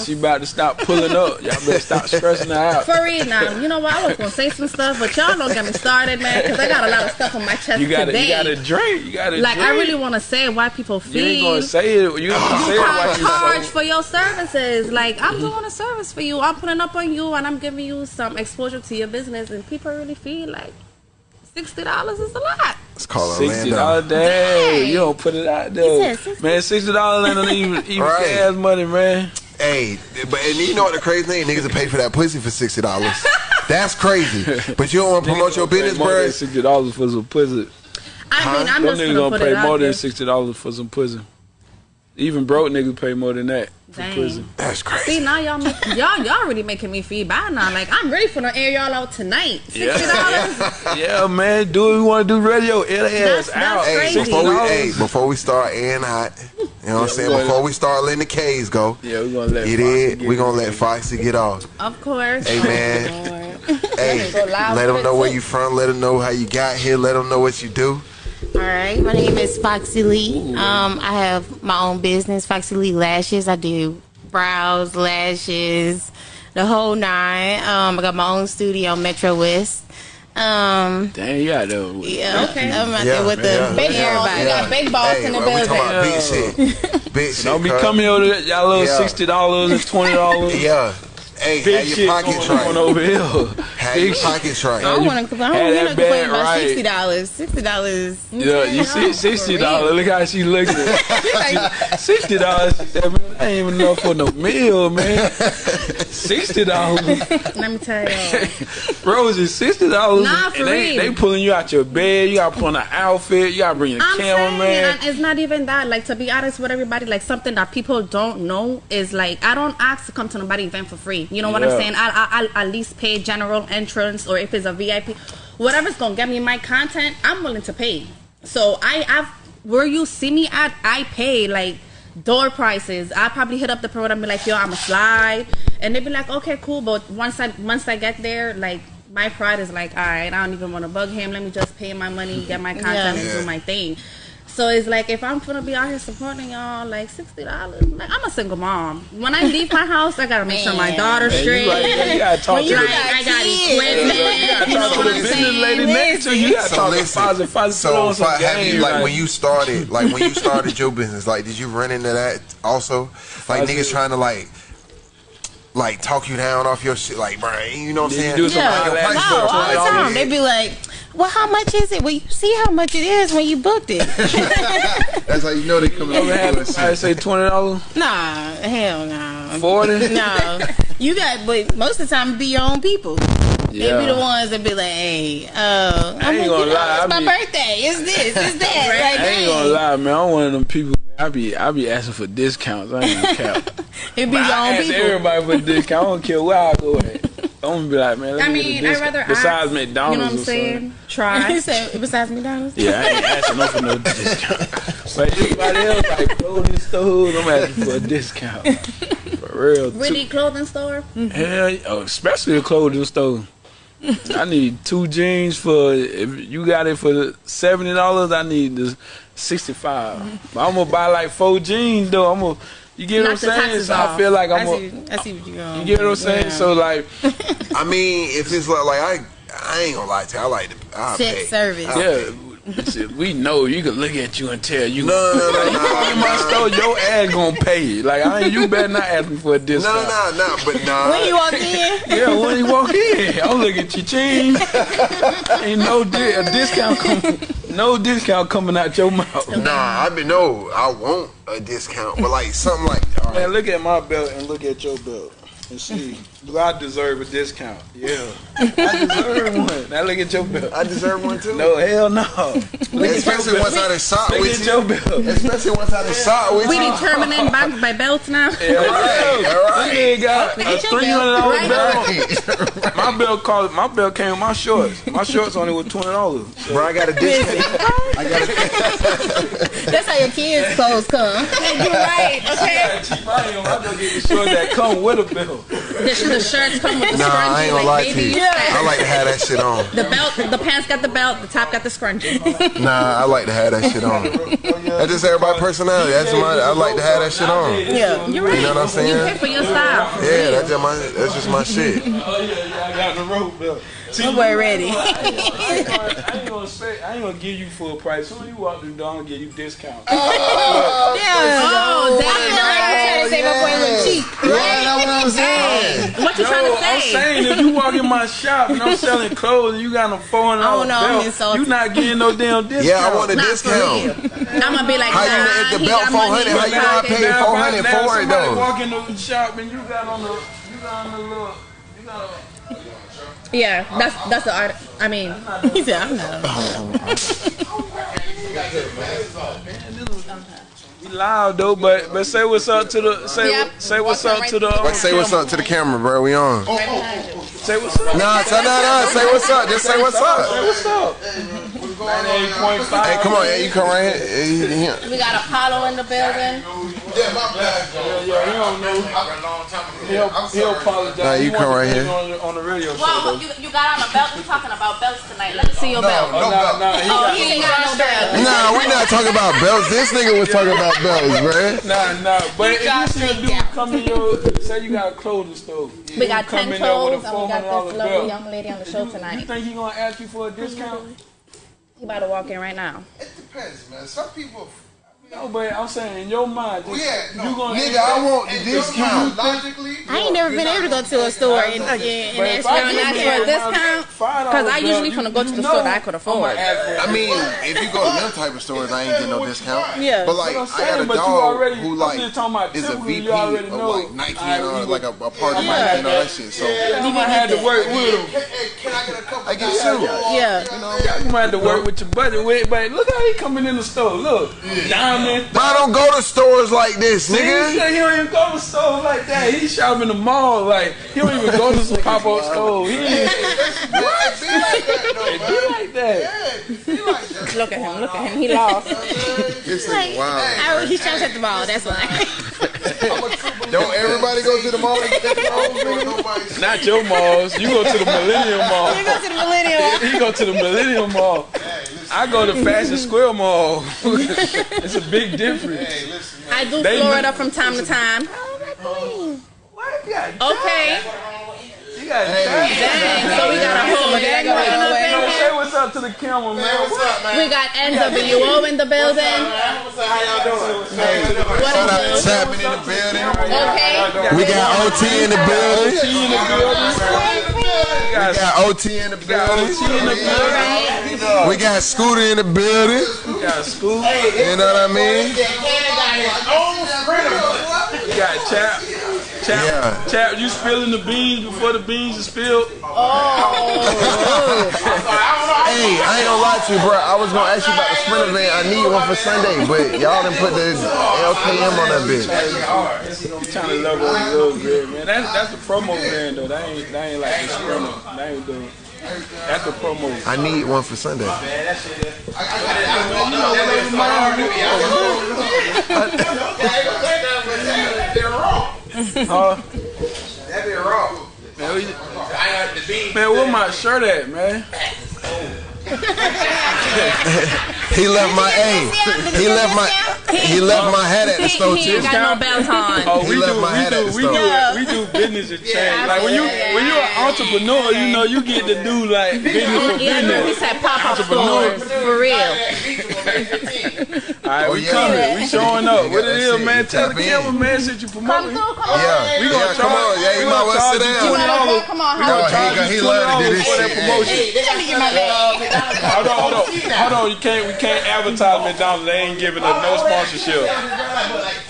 out. She about to stop pulling up. Y'all better stop stressing her out. For real now. You know what? I was gonna say some stuff, but y'all don't get me started, man, because I got a lot of stuff on my chest You gotta, today. you gotta drink. You gotta like drink. I really want to say why people feel. You ain't gonna say it. You gonna say it while can't you charge so. for your services. Like I'm doing a service for you. I'm putting up on you, and I'm giving you some exposure to your business, and people really feel like sixty dollars is a lot. It's called Sixty Orlando. dollars day. You don't put it out there, said man. Sixty dollars ain't even even Right. gas money, man. Hey, but and you know what the crazy thing? Niggas will pay for that pussy for sixty dollars. That's crazy. But you don't want to promote your business, bro. sixty dollars for some pussy. I mean, I'm Them just niggas gonna gonna put pay it more out than sixty dollars for some pussy. Even broke niggas pay more than that for Dang. pussy. That's crazy. See now y'all make, y'all y'all really making me feel bad now. Like I'm ready for the air y'all out tonight. Sixty dollars. Yeah, yeah, man. Do what we want to do. Radio. It That's- ass out. that's Hey, crazy. before we hey, before we start airing hot, you know what I'm saying? we gonna- Before we start letting the K's go, Yeah, we're gonna let. you Foxy get We it. gonna let Foxy get off. Of course. Hey man, hey, let them know where you from. Let them know how you got here. Let them know what you do. All right, my name is Foxy Lee. Um, I have my own business, Foxy Lee Lashes. I do brows, lashes, the whole nine. Um, I got my own studio, Metro West. Um, Damn, you out there. with- yeah, Okay. I'm out Yeah, there with the yeah, Big yeah, balls. everybody. We got big balls hey, in the well, we building. talking about big shit. Big shit. Don't be coming over there, y'all little Yeah. sixty dollars and twenty dollars. Yeah. Hey, Big have shit your going pockets on right. over here. Have Big your pockets I right. don't want to. I Had don't want to complain about right. sixty dollars. Sixty dollars. Yeah, you see sixty dollars. Look how she looking. Sixty dollars. I ain't even enough for no meal, man. Sixty dollars. Let me tell y'all. Rosie, sixty dollars. Nah, for and they, real. they pulling you out your bed. You gotta put on an outfit. You gotta bring your I'm cameraman. saying, it's not even that. Like to be honest with everybody, like something that people don't know is like I don't ask to come to nobody event for free. You know what Yeah. I'm saying? I, I I at least pay general entrance or if it's a VIP, whatever's gonna get me my content, I'm willing to pay. So I I've where you see me at, I pay like door prices. I probably hit up the promoter and be like, yo, I'm a slide, and they be like, okay, cool. But once I once I get there, like. My pride is like, all right, I don't even want to bug him. Let me just pay my money, get my content, and do my thing. So it's like if I'm gonna be out here supporting y'all, like sixty dollars. Like I'm a single mom. When I leave my house, I gotta make sure my daughter's Man, straight. you, right, man. you gotta talk When to you the, like, I got kids. equipment. you gotta talk to the business lady next to you. You gotta So talk to listen, Faza. Faza So, on some have you game, like when you started, like when you started your business, like did you run into that also? Like Faza- niggas trying to like, like talk you down off your shit, like, bro, you know what I'm Did you saying? do some Yeah, Your no, all the time. They be like, "Well, how much is it?" Well, you see how much it is when you booked it. That's how you know they coming Ever had I say twenty dollars, nah, hell no. forty? No, you got, but most of the time, be your own people. They be the ones that be like, "Hey, uh, I'm ain't like, gonna you know, lie, it's I my be- birthday. It's this, it's that." Like, I ain't gonna lie, man. I'm one of them people. I be I be asking for discounts. I ain't gonna cap. It be But your I own ask people. everybody for a discount. I don't care where I go at. I'm gonna be like, man. Let I me mean, I'd rather besides ask, McDonald's. You know what I'm saying? Try. You said besides McDonald's. Yeah, I ain't asking no for no discount. But everybody else like clothing stores, I'm asking for a discount. For real. really, clothing store? Hell, yeah, oh, especially a clothing store. I need two jeans for if you got it for seventy dollars. I need the sixty five. I'm gonna buy like four jeans though. I'm gonna you get what I'm saying? taxes So I feel like I I'm see, gonna, I see what you're going. you get what I'm saying? Yeah. So like I mean, if it's like, like I, I ain't gonna lie to you. I like to. I Check pay. service. I yeah. shit, We know you can look at you and tell you. No, no, no, you no, come in no. my store, your ass gonna pay. Like I ain't, you better not ask me for a discount. no, no, no, but nah. When you walk in, Yeah, when you walk in, I'm looking at your chain. Ain't no di- a discount coming, no discount coming out your mouth. Nah, I mean no, I want a discount, but like something like all right, Man, look at my belt and look at your belt and see. Do I deserve a discount? Yeah, I deserve one. Now look at your belt. I deserve one too. No, hell no. Look at especially your once I belt. done shot Look with at you. your belt. Especially once I done shot with We you. determining by, by belts now. Yeah, Right, yeah. right. This nigga got a at your three hundred dollar belt. belt. My belt cost. My belt came with my shorts. My shorts only was twenty dollars. Bro, I got a discount. I got a that's how your kids' clothes come. You're right. Okay. I ain't gonna get the shorts that come with a belt. No. The, the shirts come with the Nah, scrunchie. I ain't gonna like lie to you. style. I like to have that shit on. The belt, the pants got the belt, the top got the scrunchie. Nah, I like to have that shit on. That's just everybody's personality. That's my. I like to have that shit on. Yeah. You're right. You know what I'm saying? You pay for your style. Yeah, that's just my. That's just my shit. Oh yeah, yeah, I got the rope belt. See, My boy ready. I ain't gonna, I ain't gonna say, I ain't gonna give you full price. Soon as you walk through the door, I'm give you discount. Oh, yeah. Oh, I damn. feel like I'm trying to say my boy look cheap. Yeah, that's what I'm saying. What you No, trying to I'm saying if you walk in my shop and I'm selling clothes and you got a four hundred Oh, dollar no, I'm belt, insulted. you not getting no damn discount. Yeah, I want a Not discount. I'm gonna be like, How you nah, know if the he belt got money 400, how you know I pocket. paid Now, 400 for it, somebody though. walk in the shop and you got on the, you got on the little, you got. Yeah, that's that's the art. I mean, He said, I'm not. We loud though, but but say what's up to the say Yeah. say what's up to the um, say what's up to the camera, bro. We on. say what's up. Nah, nah, nah. Say what's up. Just say what's Say up. what's up. Ninety-eight point five. Hey, come on. Yeah, you come right here. Hey, he- he- we got Apollo in the building. Yeah, my bad. yeah, he don't know. He'll, he'll apologize. Nah, you He come right here. On the, on the radio show Well, though. you, you got on a belt. We're talking about belts tonight. Let me see your belt. Oh, nah, nah, he Oh, got, he ain't got no belt. Nah, we not talking about belts. This nigga was talking about belts, bruh. Nah, nah, but if you still do come in your, say you got a clothing store. We got ten in there with toes, and we got $400 this lovely belt. young lady on the show You tonight. You think he gonna ask you for a discount? He about to walk in right now. It depends, man. Some people. No, but I'm saying in your mind, Well, yeah, no. you gonna Nigga, I want the discount. Logically, I ain't never been able to go to a store and, and, and But ask if for I an give ask you a discount? $5 Because I usually belt, finna go to the store that I could I'ma afford. I mean, if you go to them type of stores, I ain't getting no discount. Yeah. But like, I'm got a but dog already- who I'm like just talking about is a VP already of like Nike I- and all, we like a, a part of Yeah. Nike and all that shit. So You might have to work with him. Hey, hey, can I get a couple? I get two. Yeah. You might have to work with your buddy. Wait, but look how he coming in the store. Look, diamond. But I don't go to stores like this, He nigga. said he don't even go to stores like that. He shop in the mall. Like he don't even go to some pop up store. He ain't It be like that, though, be man. like that. Yeah, it be like that. Look at him. Look at him. He lost. This Like, nigga wild. I, he's trying to set the ball. That's why. Don't everybody go to the mall and get their clothes. Nobody Not your malls. You go to the Millennium Mall. You go to the millennial. He go to the Millennium Mall. I go to Fashion Square Mall. it's a big difference. Hey, listen, man. I do They- Florida from time to time. Oh, what? You got Okay. You got that. Dang. So we got a whole gang right up in Yo, here. Say what's up to the camera, man. What's up, man? We got NWO in the building. What's up? How y'all doing? What Shout out is to in the building. Okay. We got OT in the building. T in the building. We got OT in the building. OT in the building. We got Scooter in the building. We got Scoop. You know what I mean? We got Chap. Chap, Yeah. Chap, you spilling the beans before the beans are spilled? Oh. Hey, I ain't gonna lie to you, bro. I was gonna ask you about the Sprinter van. I need one for Sunday, but y'all done put the LKM on that bitch. You trying to level up a little bit, man. That's that's the promo van though. That ain't that ain't like the sprinter. That ain't the that's the promo. I need one for Sunday. Huh? Man, we, man, where my shirt at, man? He left my A. He left my he left my hat at the store too. ain't got no belt on. Oh, He we left do, my we hat at do, the we store. do, we do business exchange. Like when you when you're an entrepreneur, you know you get to do like business for Yeah, no, he business. said pop up stores for real. All right, Oh, we yeah. coming, we showing up. What got it that is, shit. man? You Tell the tap in. cameraman since you Come promoting. through, come on. Yeah, We gonna yeah, come charge- on. Yeah, we you gonna might well charge sit you down. $20. Come on, We gonna charge he- you he love to do $20 this for that shit. promotion. Let me get my bag. Hold on, hold on, hold on. You can't, we can't advertise McDonald's. They ain't giving us no sponsorship.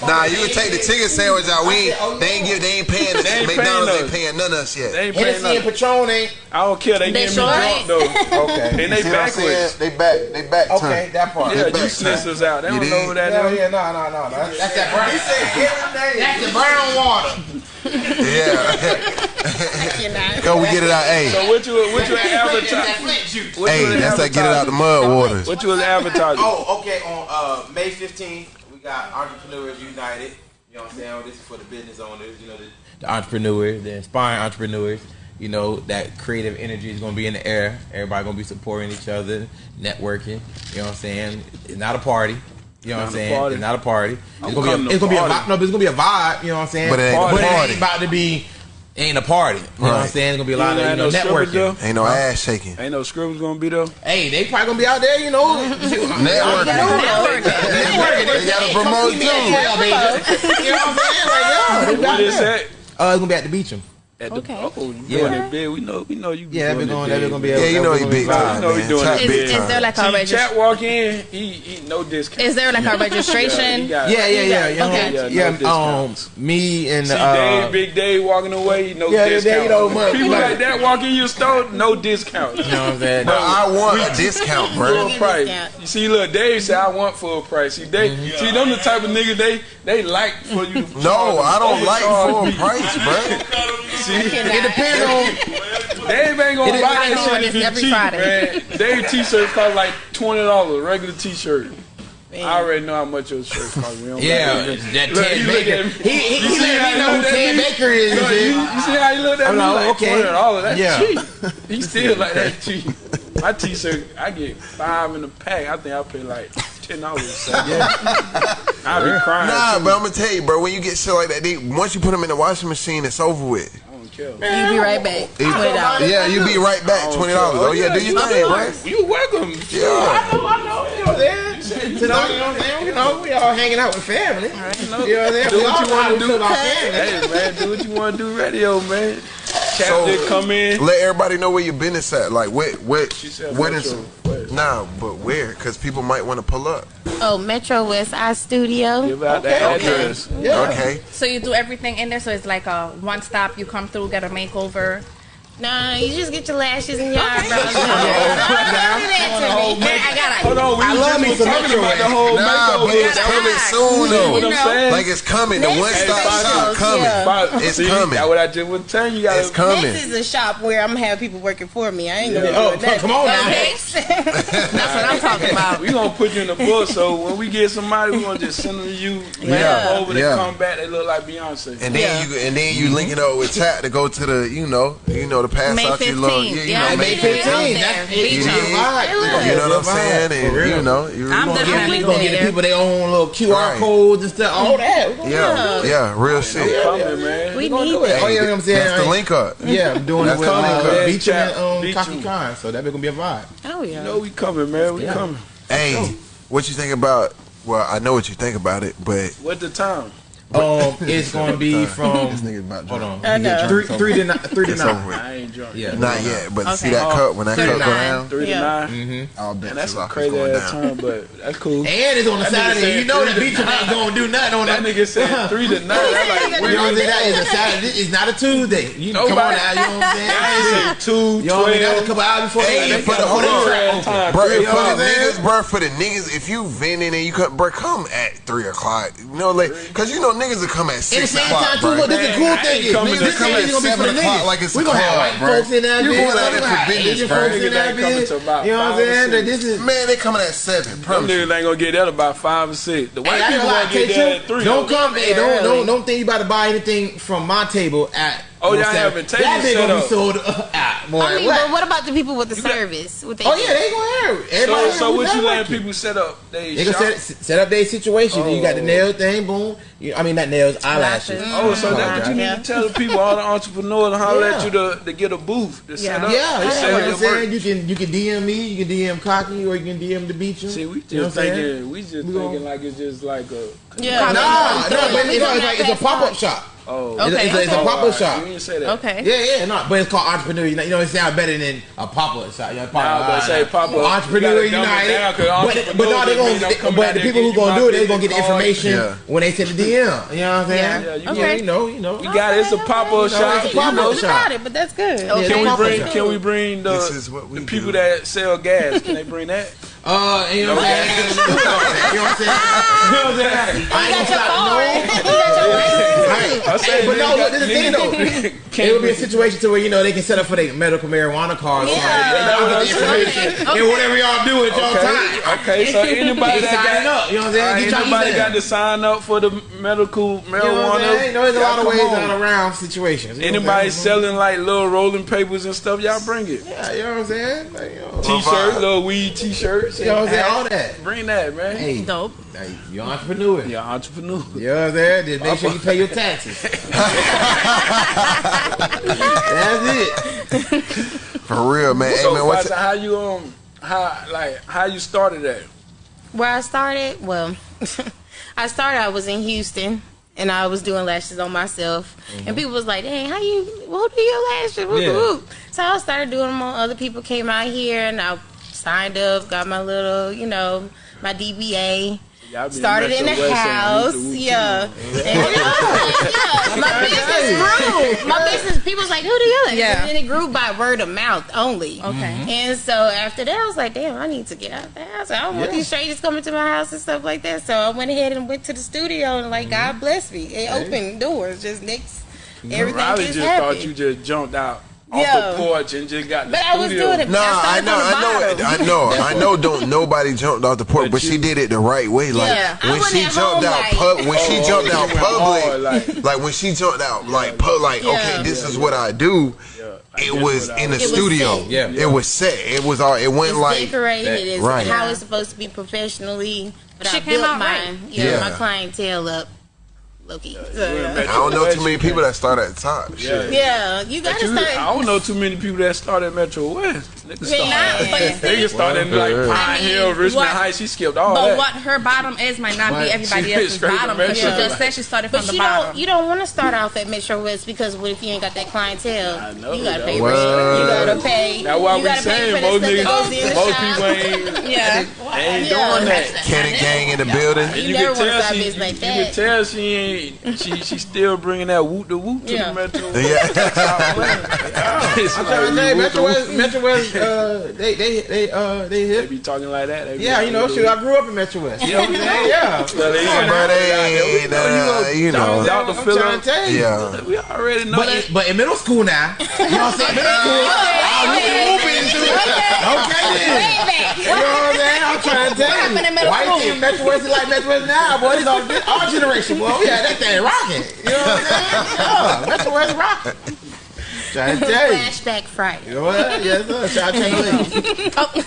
Nah, you can take the chicken sandwich out. We ain't, they ain't give, they ain't paying. They ain't McDonald's paying ain't paying none of us yet. They ain't paying Hennessy and nothing. Patron ain't. I don't care. They, They give me drunk ain't. though. Okay. And they See what I'm saying? backwards. They back. They back. Okay, that part. Yeah, you back, snitch us out. They You don't know did? who that Yeah, is. yeah, no, no, no. That's, that's that brown. He said That's the brown water. Yeah. Go, we get it out. Hey, So what you what you advertising? Flint you hey, that's that get it out the mud waters. What you was advertising? Oh, okay. On uh, May 15th, we got Entrepreneurs United. You You know what I'm saying? This is for the business owners, you know, the, the entrepreneurs, the inspiring entrepreneurs. You know, that creative energy is gonna be in the air. Everybody gonna be supporting each other, networking. You know what I'm saying? It's not a party. You know what I'm saying? party. It's not a party. I'm It's gonna be a, it's gonna be a vibe. No, it's gonna be a vibe. You know what I'm saying? But it ain't a but it ain't about to be. Ain't a party. You know what I'm saying? It's gonna be a lot ain't of you know, no networking. Ain't no ass shaking. Ain't no scribbles gonna be there. Hey, they probably gonna be out there, you know. Networking. Networking. They gotta promote too. You know what I'm saying? Like, yo, they What out is there. that? Uh, it's gonna be at the beach. At the, Okay. Oh, you Yeah. doing it big. We know. We know you. be Yeah, doing they're it going. big. They're gonna be. Yeah, you know he big You time, know he man. doing Top it Is, big is time. there like a See, registration? chat walk in. He, he no discount. Is there like a Yeah, he registration? got- Yeah, yeah, yeah, yeah. Okay. Yeah, Yeah, no um, discounts. me and See, uh, Dave, Big Dave walking away, no Yeah, yeah, discount. you know, but- People but- like that walk in your store, no discount. you know what I'm saying? But I want a discount, bro. Full price. discount. You see, look, Dave said I want full price. See, they Mm-hmm. see them the type of nigga they they like for you. To No, I don't like overcharge full price, bro. See, It depends on. Dave ain't gonna buy that shit this if it's every cheap, Friday. man. Dave t-shirts cost like twenty dollars, regular t-shirt. I already know how much your shirt cost. We don't Yeah, like that Look, Ted you look Baker. He he, he let me know who looked at Ted? Baker is. and Look, shit. you, you see how he looked at I'm me like, like okay. twenty dollars? That's Yeah. cheap. He still like that cheap. My t-shirt, I get five in a pack. I think I pay like ten dollars. Yeah, I be crying. Nah, too. but I'm gonna tell you, bro. When you get shit like that, they, once you put them in the washing machine, it's over with. I don't care. You be right back. Twenty dollars. Yeah, you be right back. Twenty dollars. Oh yeah, do your oh, thing, bro. You welcome. Yeah. I know, I know. You know what I'm saying? You know, you know what I'm saying? You know, we all hanging out with family. You know what I'm saying? Do what you wanna do. with our family. Hey man, do what you want to do. Radio man. Chapter So, come in. Let everybody know where your business at. Like what, what, what is said what Metro is? West. Nah, but where? Because people might want to pull up. Oh, Metro West Eye Studio. Give out Okay, the okay. address. Yeah. Okay. So you do everything in there. So it's like a one stop. You come through, get a makeover. No, you just get your lashes and your eyebrows. I got Hold on, we I love just me some talking Metro about the whole Nah, but it's coming soon You know though. what I'm saying? Like it's coming. The one stop shop coming. But It's see, coming. That's what I just was telling you. you gotta, It's coming. This is a shop where I'm gonna have people working for me. I ain't gonna Oh, be doing that. come on now. That's what I'm talking about. We gonna put you in the book, so when we get somebody, we gonna just send them to you. Yeah, Over, they come back, they look like Beyonce. And then you and then you link it up with chat to go to the you know you know to pass May out your little 15th. yeah, you Yeah, know May May 15th. 15th. That's Beach it. You know You know what I'm saying? And you know you I'm gonna definitely We're gonna get the people their own little QR Right. codes and stuff. All that. We're yeah yeah real shit. coming, man. We gonna need do it. Oh yeah, you know what I'm saying. That's the link up. Yeah, I'm doing it That's with coming, uh, man. Beach and Chat, um, Beach Cocky and- Khan. So that's gonna be a vibe. Oh yeah. You know we coming, man. We coming. Hey, what you think about? Well, I know what you think about it, but What the time? Um, it's gonna be this from. nigga about Hold on. I know. Three, three to nine. Three to nine. I ain't drunk. Yeah. Not yet, but see Okay. that cup when that Three cup to go down, Three Yeah. to nine. I'll bet And that's a crazy ass down. time, but that's cool. And it's on a Saturday. You know three the beach ain't gonna do nothing on That that. nigga said three to nine. I'm like, You know what I'm saying? That is a Saturday. It's not a Tuesday. You come on Nobody- now. You know what I'm I ain't saying? say two, You know what I mean? That's a couple hours before Hey, they for the the whole whole track time. open. Bro, Three for the o'clock, niggas, bro, for the niggas, if you vending and you come, bro, come at three o'clock. You know, like, cause you know niggas will come at At six same o'clock, time, too, bro. look, this is the cool I thing ain't is, coming niggas, to this come at gonna be for the seven o'clock like it's we a gonna have club, white bro. folks in that You bitch. going we out there gonna for have business, Asian bro. folks in that ain't bitch. You know what I'm saying? This is. Man, they coming at seven. Them Promise you. niggas ain't gonna get that about five or six. The white Hey, I people gonna lie, gonna get that at three. don't come. Hey, don't don't don't think you about to buy anything from my table at. Oh, you know y'all what I'm having saying? tables That bitch set gonna be up. sold uh, at. Boy, I mean, what? but what about the people with the got- service? What they Oh yeah, they gonna hear it. Everybody So, so what you that letting people set up? They, They gonna shop? set, set up their situation. You got the Oh. nail thing, boom. You, I mean, not nails, eyelashes. Lashes. Oh, so that's what you need Yeah. to tell the people, all the entrepreneurs, and holler Yeah. at you to, to get a booth to set Yeah. up. Yeah, to yeah. sell Like your I'm saying, you can you can DM me, you can DM Cocky, or you can DM the beach. See, we just You know what I'm saying? thinking, we just We thinking gonna- like it's just like a. Yeah. Nah, nah, but We it's, it's like it's a pop up shop. Oh, It's a- Okay, it's a, it's a okay. pop up shop. You didn't say that. Okay. Yeah, yeah, no, but it's called entrepreneur. United. You know, it sounds better than a pop up shop. You know, pop Nah, but say pop-up, Entrepreneur you gotta dumb it United. down, 'cause but, entrepreneur but no, they just gonna. don't But the people who and gonna do it, my they gonna get the information Yeah. when they send the DM. You know what I'm saying? Yeah. Yeah, you Okay. Yeah, you know, you know. You got it. It's a pop up shop. it's a You pop-up know, shop. Got it, but that's good. Yeah, Can we bring? Can we bring the This is what we the people do. that sell gas? Can they bring that? Uh, you know what I'm saying? You know what I'm saying? You know what I'm saying? I ain't gonna stop. Right. I say, But no, look, this is the thing though. It would be a situation to where you know they can set up for their medical marijuana card. Yeah. Yeah. Get the information and whatever y'all do at y'all time. Okay, okay, so anybody that got up, you know what I'm saying? Get anybody got to sign up for the medical You know what I'm marijuana. You know, there's a lot of ways out around situations. You know what I'm Anybody selling like little rolling papers and stuff, y'all bring it. Yeah, you know what I'm saying? Like, you know, T-shirts, little weed T-shirts. You know what I'm saying? All that. Bring that, man. Hey, Dope. like, you're an entrepreneur. You're an entrepreneur. You know what I'm saying? Just make sure you pay your taxes. That's it. For real, man. Hey, So, man, what's Fata, how you um, how like how you started that? Where I started, well, I started. I was in Houston, and I was doing lashes on myself. And people was like, "Dang, how you? Who do your lashes?" Yeah. So I started doing them on other people. Came out here, and I signed up, got my little, you know, my DBA. Y'all Started in the Metro West saying house, whoop the whoop yeah. And, yeah, my business grew. My business, people was like, "Who do you?" Like? Yeah. And it grew by word of mouth only. Okay. Mm-hmm. And so after that, I was like, damn, I need to get out the house. I don't want these strangers coming to my house and stuff like that. So I went ahead and went to the studio, and like, mm-hmm. God bless me. It opened doors just next. Everything Riley just, just happened. thought you just jumped out off Yeah. the porch and just got the but I was studio. doing it. Nah, I I know, I know, from the I know, I know. Don't nobody jumped off the porch, But but she did it the right way. Like Yeah, when she jumped home out, like- pub, when she Oh, jumped you out went public, hard, like- like when she jumped out, like pub, like Yeah. okay, this is what I do. It was in the was- was studio. set. Yeah. It was set. It was all. It went It's like decorated. that- It's right. how it's supposed to be professionally. But Shit I came built out right. Yeah, Yeah. my clientele up. Loki. I don't know too many people that start at the top. Shit. Yeah, you gotta you- start. I don't know too many people that start at Metro West. Niggas They not, started, but it's- niggas in like Well, Pine I mean, Hill, Richmond what- Heights. She skipped all But that. what her bottom is might not be everybody else's bottom. But she just said she started But from the you bottom. don't you don't want to start off at Metro West because what if you ain't got that clientele? I know you gotta pay What? rent. You gotta pay. That's why you we saying most the stuff that goes in niggas, most people ain't, yeah. they ain't doing that. Kenny Gang in the building. And You you, never can wanna tell start she, business like you can tell she ain't, she she still bringing that whoop the whoop to Yeah. the Metro. Yeah. It's I'm like, trying to tell you, Metro West. Metro West, uh, they, they, they, uh, they They be talking like that. They be Yeah, you know, shoot, I grew up in Metro West. You know what Yeah. Well, they ain't But they ain't, uh, you know. Dr. I'm trying to tell you. Yeah. We already know But that. in, but in middle school now, you know what I'm saying? Middle school, I was whooping too. Okay, then. Way back. You know what I'm saying? I'm trying to tell you. middle Why you think Metro West is like Metro West now, boy? This our, our generation, boy. We had that thing rocking. You know what I'm saying? Yeah, Metro West rocking. Trying to tell you. Flashback Friday. You know what? Yes, sir. Shout out to you. Oh,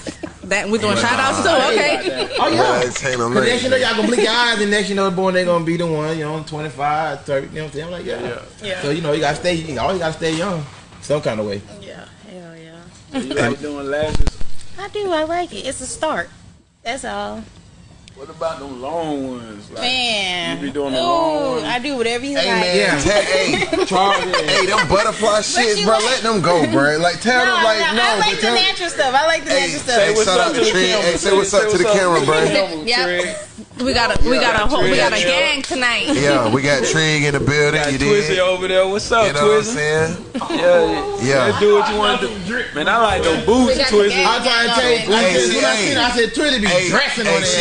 that we're doing shout outs too. Okay. Oh, yeah. Yeah, Taylor Cause next you know y'all gonna blink your eyes and next you know boy they gonna be the one, you know, 25, 30, you know what I'm saying? I'm like, yeah. Yeah. So you know you gotta stay you always gotta stay young. Some kind of way. Yeah, hell yeah. You like doing lashes? I do. I like it. It's a start. That's all. What about them long ones? Like, Man. You be doing the long Ooh, ones? I do whatever you Hey like. man, Yeah. tell, hey, Charge hey, them butterfly shits, bro. like- Let them go, bro. Like tell No, them, like no, no. I like the tell, natural stuff. I like the Hey, natural say stuff. what's what's up up to to the the camera. Hey, say what's up to the camera, bro. Yep. We got a we got a whole we got a gang tonight. Yeah, we got Trig in the building. Got You Twizzy did. over there. What's up, You know what I'm Twizzy? saying? Yeah, Yeah. Let's do what you want to do. Man, I like them boots, got Twizzy. I'm trying to tell you, when, I, see, when I hey. seen her, I said Twilly be Hey, dressing hey, on she,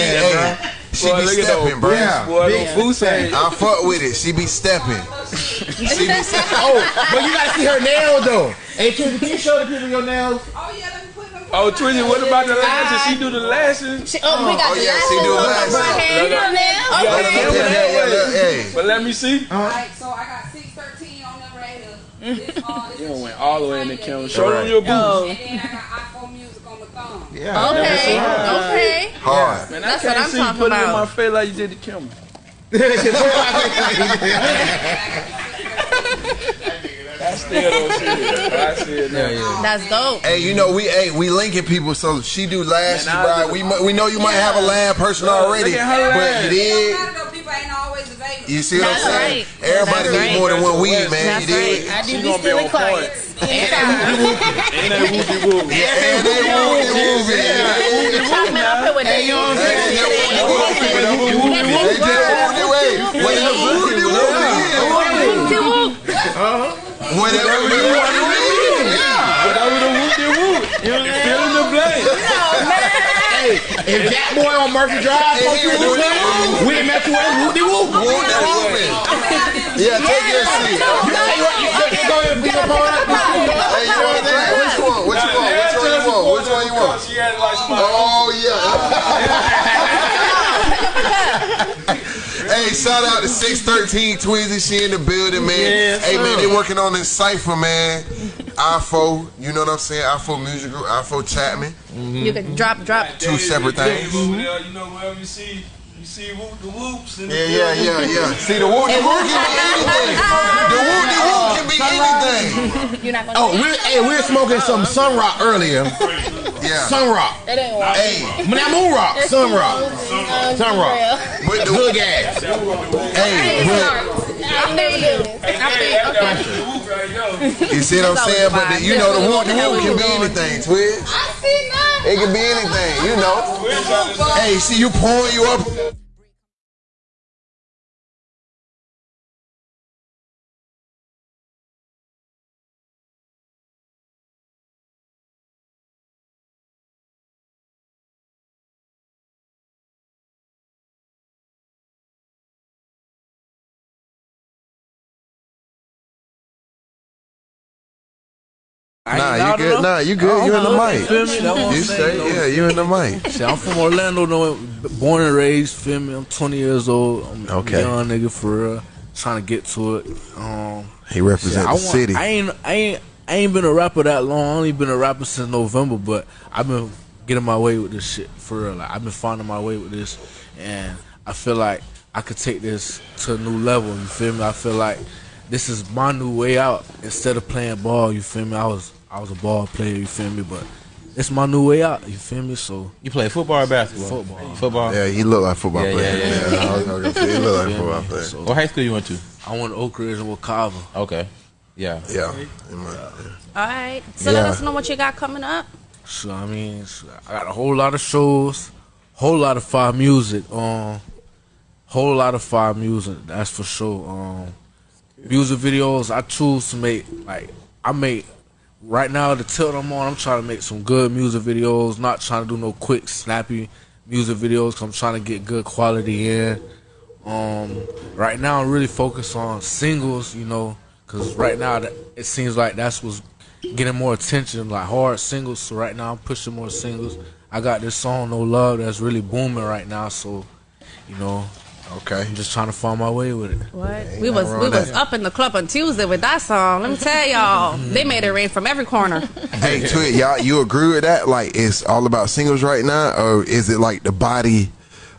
their hey, ass, bro. she Boy, be look at stepping, those bro. boots, boy. Big Them boots. I fuck with it. She be stepping. She be stepping. Oh, but you gotta see her nails though. Hey, Twilly, can you show the people your nails? Oh, yeah. Let me Oh, Twizzy, what about the lashes? She do the lashes. She- oh, we got Oh the yeah, she do lashes. last. Hey, you know now? Yeah, Let yeah, them yeah, yeah, yeah. yeah, But let me see. Alright, so I got 613 on the radar. This, uh, this You is done went all the way in the camera. Show them Right. your boots. And then I got iPhone music on the thumb. Yeah. okay, okay. hard. Man, I That's can't what I'm see you talking put it in about. my face like you did the camera. I still don't see it. I see it now. Yeah, yeah. That's dope. Hey, you know we hey we linking people, so she do lashes, Man, I bro. do- We mu- we know you might have a lab person already, look at her but you It did. don't matter though, people ain't always available. You see what I'm That's saying? right. Everybody That's need right. more than one weed, man. That's you did. I do She be gonna be stealing on point. Ain't that whoopie whoop? And they whoopie whoopie. Chop it up with Hey, you know what I'm saying? they whoopie whoopie. They just whoopie wait. Wait, whoopie whoopie. Whatever you want to Whatever the whoopie whoop. You know, fill in the blank. Hey, hey, if Jack Boy on Murphy Drive, fuck you, Whoop, Whoop, we met you at Whoop de Whoop. Whoop de whooping. Yeah, take your seat. You say what you you go ahead and pick up on Hey, you want to drink? Which one? Which one? Which one you want? Which one you want? She had like some. Oh yeah. Hey, shout out to six thirteen Twizzy. She in the building, man. Yes, hey man, they working on this cipher, man. IFO, you know what I'm saying? IFO Music Group, IFO Chapman. You can drop, drop. Two separate things. Over you know, wherever you see, you see whoop the whoops. And Yeah, yeah, yeah, yeah. See, the whoop, the whoop can be anything. The whoop, the whoop can be anything. You're not gonna. Oh, we hey, we were smoking some Sun Rock earlier. Yeah. Sun Rock. That ain't right. Hey, Not Moon Rock, Sun Rock. Sun Rock. with the Good gas. hey, with, I'm never doing this. I think, okay. you see what I'm saying? But the, you know, the whoop, the whoop can be anything, Twiz. I see now. It can be anything, you know. Hey, see you pouring you up. Nah, you good. Nah, you good. You in the mic. Feel me? That's You say, yeah, you in the mic. Shit, I'm from Orlando, though, born and raised. Feel me? I'm 20 years old. I'm Okay. young nigga for real. Trying to get to it. Um, He represent I the city. I ain't, I ain't, I ain't been a rapper that long. I only been a rapper since November, but I've been getting my way with this shit for real. Like I've been finding my way with this, and I feel like I could take this to a new level. You feel me? I feel like this is my new way out. Instead of playing ball, you feel me? I was, I was a ball player. You feel me? But it's my new way out. You feel me? So You play football or basketball? Football. Football. Yeah, he look like football Yeah, player. yeah, yeah. Yeah, I was gonna say he look like a football player. So What high school you went to? I went to Oak Ridge and Wekiva. Okay. Yeah. Yeah. All right. So let us know what you got coming up. So I mean, so I got a whole lot of shows, whole lot of fire music, um, whole lot of fire music. That's for sure. Um, music videos I choose to make like I make right now the tilt I'm on. I'm trying to make some good music videos. Not trying to do no quick snappy music videos. I'm trying to get good quality in. Um, right now I'm really focused on singles. You know, cause right now it seems like that's what's getting more attention, like hard singles. So right now I'm pushing more singles. I got this song No Love that's really booming right now. So, you know, Okay. I'm just trying to find my way with it. What? We was we with was that. up in the club on Tuesday with that song. Let me tell y'all, they made it rain from every corner. Hey, Twit, y'all, you agree with that? Like, it's all about singles right now, or is it like the body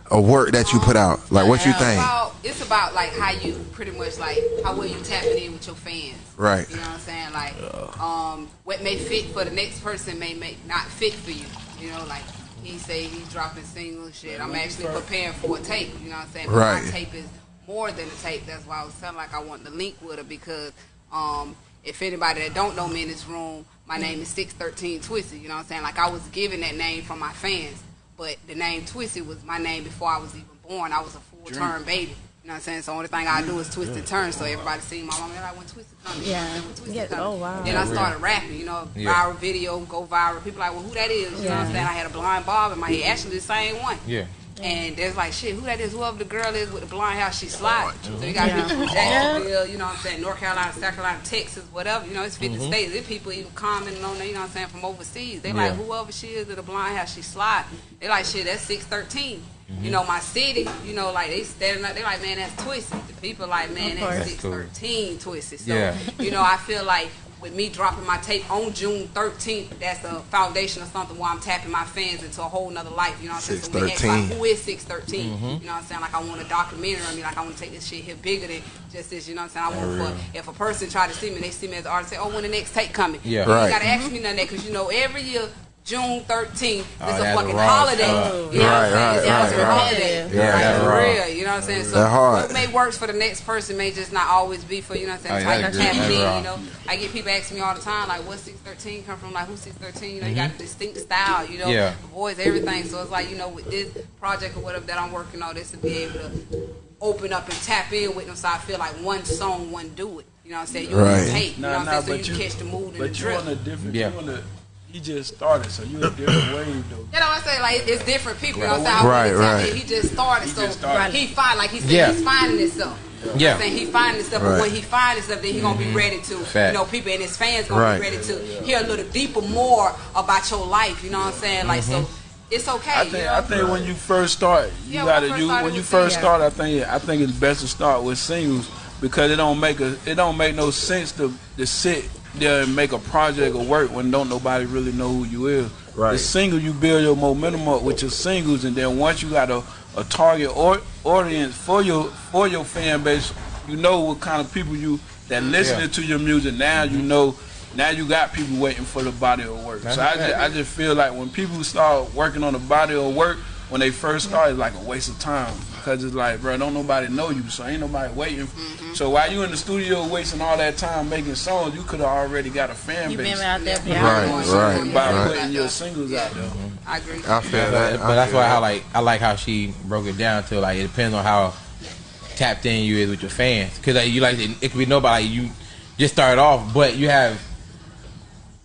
of work that you put out? Like, what you It's think? about, it's about like how you pretty much like how well you tapping in with your fans. Right. You know what I'm saying? Like, um, what may fit for the next person may make not fit for you. You know, like he say he's dropping single shit. I'm actually preparing for a tape. You know what I'm saying? But Right. My tape is more than a tape. That's why I was telling like I want to link with her because um, if anybody that don't know me in this room, my name is six thirteen Twisty. You know what I'm saying? Like I was given that name from my fans, but the name Twisty was my name before I was even born. I was a full term baby. You know what I'm saying? So the only thing I do is twist and turn. So everybody see my mom, they're like, when Twisted coming? Yeah. When Twisted Yeah. coming? Oh, wow. Then I started rapping, you know, Yeah. viral video, go viral. People like, well, who that is? You know what I'm saying? I had a blind bob in my head. Actually, the same one. Yeah. And there's like, shit, who that is? Whoever the girl is with the blonde hair, she slide. So you got Yeah. people from Jacksonville, you know what I'm saying, North Carolina, South Carolina, Texas, whatever. You know, it's 50 mm-hmm. states. There's people even commenting on there, you know what I'm saying, from overseas. They like, Yeah. whoever she is with the blonde hair, she slide. They like, shit, that's 613. Mm-hmm. You know, my city, you know, like they standing up, they like, man, that's twisted. The people like, man, that's course. That's cool. 613 twisted. So, Yeah. you know, I feel like with me dropping my tape on June 13th, that's a foundation of something where I'm tapping my fans into a whole nother life. You know what I'm saying? So we ask, like, 613. who is 613? Mm-hmm. You know what I'm saying? Like, I want a documentary. I mean, like, I want to take this shit here bigger than just this. You know what I'm saying? I want for, if a person try to see me, they see me as an artist, say, oh, when the next tape coming? Yeah. You Right. ain't got to ask me none of that because, you know, every year, June 13th, Oh, it's a fucking wrong holiday. stuff. You know what I'm Right, saying? It's right, just a right, right. holiday. Yeah, Like, that's for wrong. real. You know what I'm saying? So That hard. what may works for the next person may just not always be for you know what I'm saying. Oh, yeah, type that's of good. tapping That's in, wrong. you know. I get people asking me all the time like, "What's 613 come from?" Like, who's 613? You know, you got Mm-hmm. a distinct style, you know, Yeah. voice, everything. So it's like you know, with this project or whatever that I'm working on, this to be able to open up and tap in with them. So I feel like one song, one do it. You know what I'm saying? You Right. can tape. You know what I'm saying? but So you, you, catch the mood and the drip. but you drip. on a different, Yeah. you on a, he just started, so you a different wave though. You know what I'm saying? Like it's different people. You know what I'm saying? Right, I wouldn't tap right. He just started, He so just started. he find like he said, Yeah. he's finding himself. You know what Yeah. I'm saying he finding himself, but when he find himself, then he gonna be mm-hmm. ready to, Fact. you know, people and his fans gonna Right. be ready to hear a little deeper more about your life. You know what I'm saying? Like so, mm-hmm. it's okay. I you think know? I think when you first start, you Yeah, gotta first you when you first singles. start. I think I think it's best to start with singles because it don't make a it don't make no sense to to sit there and make a project or work when don't nobody really know who you is. Right. The single you build your momentum up with your singles, and then once you got a, a target or, audience for your for your fan base, you know what kind of people you that listening Yeah. to your music. Now you mm-hmm. know. Now you got people waiting for the body of work. That's so I just, I just feel like when people start working on the body of work, when they first start, it's like a waste of time because it's like, bro, don't nobody know you, so ain't nobody waiting. Mm-hmm. So while you in the studio wasting all that time making songs, you could have already got a fan You base been out there, Yeah. Right, Yeah. right, by right. putting your singles out there. I agree. I feel But, that. but that's why I like I like how she broke it down to like it depends on how tapped in you is with your fans because like, you like it, it could be nobody you just started off but you have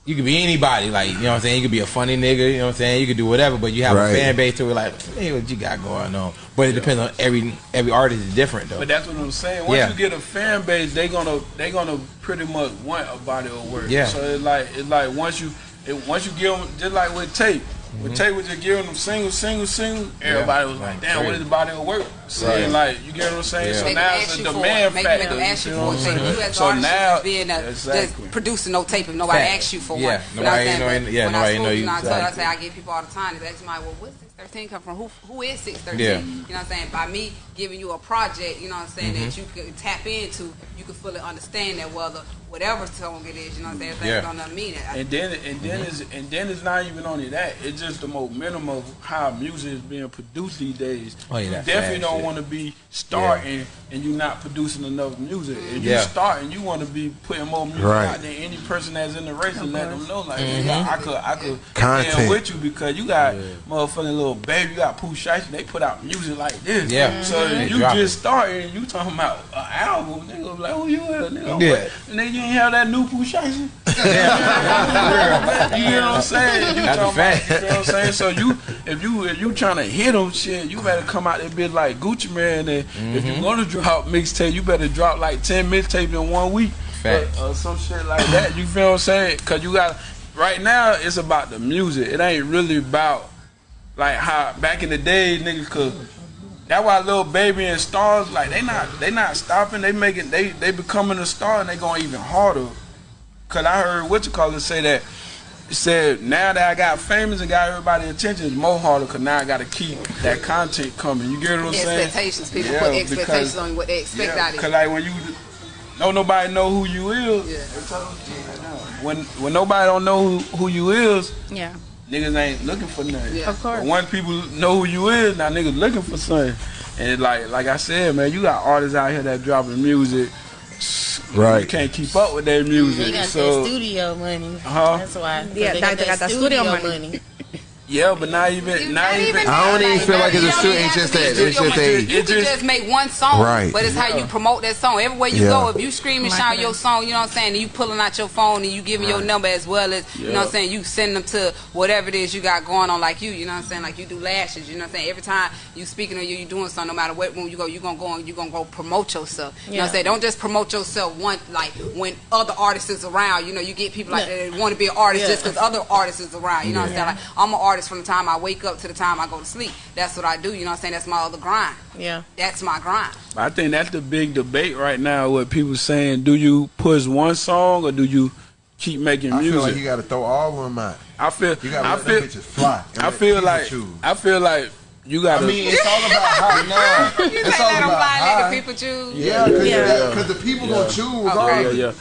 you could be anybody like you know what I'm saying you could be a funny nigga you know what I'm saying you could do whatever but you have Right. a fan base to it like hey what you got going on but it depends on every every artist is different though But that's what I'm saying. Once Yeah. you get a fan base, they gonna they gonna pretty much want a body of work. Yeah. So it's like it's like once you it, once you give them just like with tape. With tape, was just giving them single, single, single. Everybody was like, "Damn, what is the body of work?" Saying like, you get what I'm saying? Yeah. So Make now it's a demand it. Factor. make them you ask you for it. I'm you as So now, should be in a, exactly. just producing no tape if nobody Fact. asks you for Yeah. one. You Nobody I'm know yeah, nobody I spoke, know you you- know, I, told, I say I get people all the time. They ask me well, what's 613 come from? Who who is 613? Yeah. You know what I'm saying? By me giving you a project, you know what I'm saying, Mm-hmm. that you could tap into, you can fully understand that whether whatever song it is, you know what I'm saying, everything's Yeah. gonna mean it. And then and then it's and then it's not even only that. It's just the momentum of how music is being produced these days. Oh, yeah, you definitely don't want to be starting and you're not producing enough music. If you Yeah. starting, you want to be putting more music Right. out than any person that's in the race and let them know like Mm-hmm. I could I could Content. stand with you because you got motherfucking little baby, you got Pooh Shiesty, they put out music like this. Yeah. So They if you just starting, you talking about an album, nigga like who you is, nigga? Yeah. And then you ain't have that new Pooh Shiesty. You know what I'm saying? You That's talking. About, you know what I'm saying? So you, if you, if you trying to hit them, shit, you better come out there bit like Gucci Mane. And if Mm-hmm. you gonna drop mixtape, you better drop like ten mixtapes in one week, or, or some shit like that. You feel what I'm saying? Cause you got right now, it's about the music. It ain't really about like how back in the day, niggas could. That's why Lil Baby and stars like they not they not stopping. They making they they becoming a star and they going even harder. Cause I heard what you call it say that it said now that I got famous and got everybody attention, it's more harder. Cause now I got to keep that content coming. You get what I'm saying? expectations. People Yeah, put because- expectations on what they expect out of you. Cause like when you don't nobody know who you is. Yeah. When when nobody don't know who, who you is, Yeah. Niggas ain't looking for nothing. Yeah. Of course. But once people know who you is, now niggas looking for something. And like like I said, man, you got artists out here that dropping music. You Right. can't keep up with their music. They got so that studio money. Huh? That's why. Yeah, they that- they got that studio money. Yeah, but not even You- not even I don't even feel like it's a you don't stu- even it's just that- studio it's just money. a- You can just- just make one song, Right. but it's how you promote that song. Everywhere you Yeah. go, if you scream and shout your song, you know what I'm saying, and you pulling out your phone and you giving your number as well as, you know what I'm saying, you send them to whatever it is you got going on like you, you know what I'm saying, like you do lashes, you know what I'm saying, every time you speaking or you, you doing something, no matter what room you go, you gonna go and you gonna go promote yourself. You know what I'm saying, don't just promote yourself one, like when other artists is around, you know, you get people like Yeah. that want to be an artist Yeah. just because other artists is around, you know what I'm saying, like I'm an artist from the time I wake up to the time I go to sleep. That's what I do, you know what I'm saying, that's my other grind. Yeah. That's my grind. I think that's the big debate right now. What people saying: Do you push one song or do you keep making I music? feel like you got to throw all of them out. I feel. You got to I let feel. bitches fly. I feel like. choose. I feel like you got I mean, it's all about how now. You It's say all let them about fly, let how. people choose. Yeah, because Yeah. the people gonna choose. Okay. Yeah, yeah.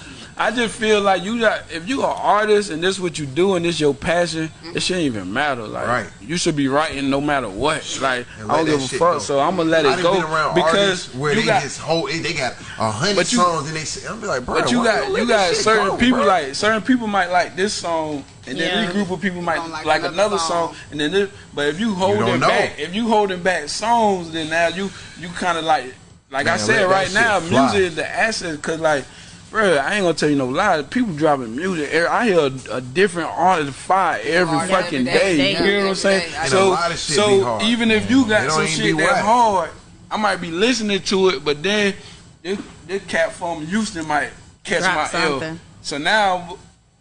I just feel like you got if you are an artist and this what you do and this your passion, it shouldn't even matter. Like Right. you should be writing no matter what. Like I don't give a fuck. go. So I'm gonna let I it go been around because artists where you they got. just whole they got a hundred But you- songs and they say, I'm be like, bro, But you why got don't you got certain go, people bro? like certain people might like this song and then Yeah. this group of people might like, like another, another song. song. and then this, but if you holding don't back if you holding back songs then now you you kind of like like I said right now fly. music is the asset because like bro, I ain't gonna tell you no lie. People dropping music. I hear a, a different artist fire every oh, fucking day. day. You know what I'm saying? So, so even if you got some shit that's hard, I might be listening to it, but then this, this cat from Houston might catch Drop my something. So now,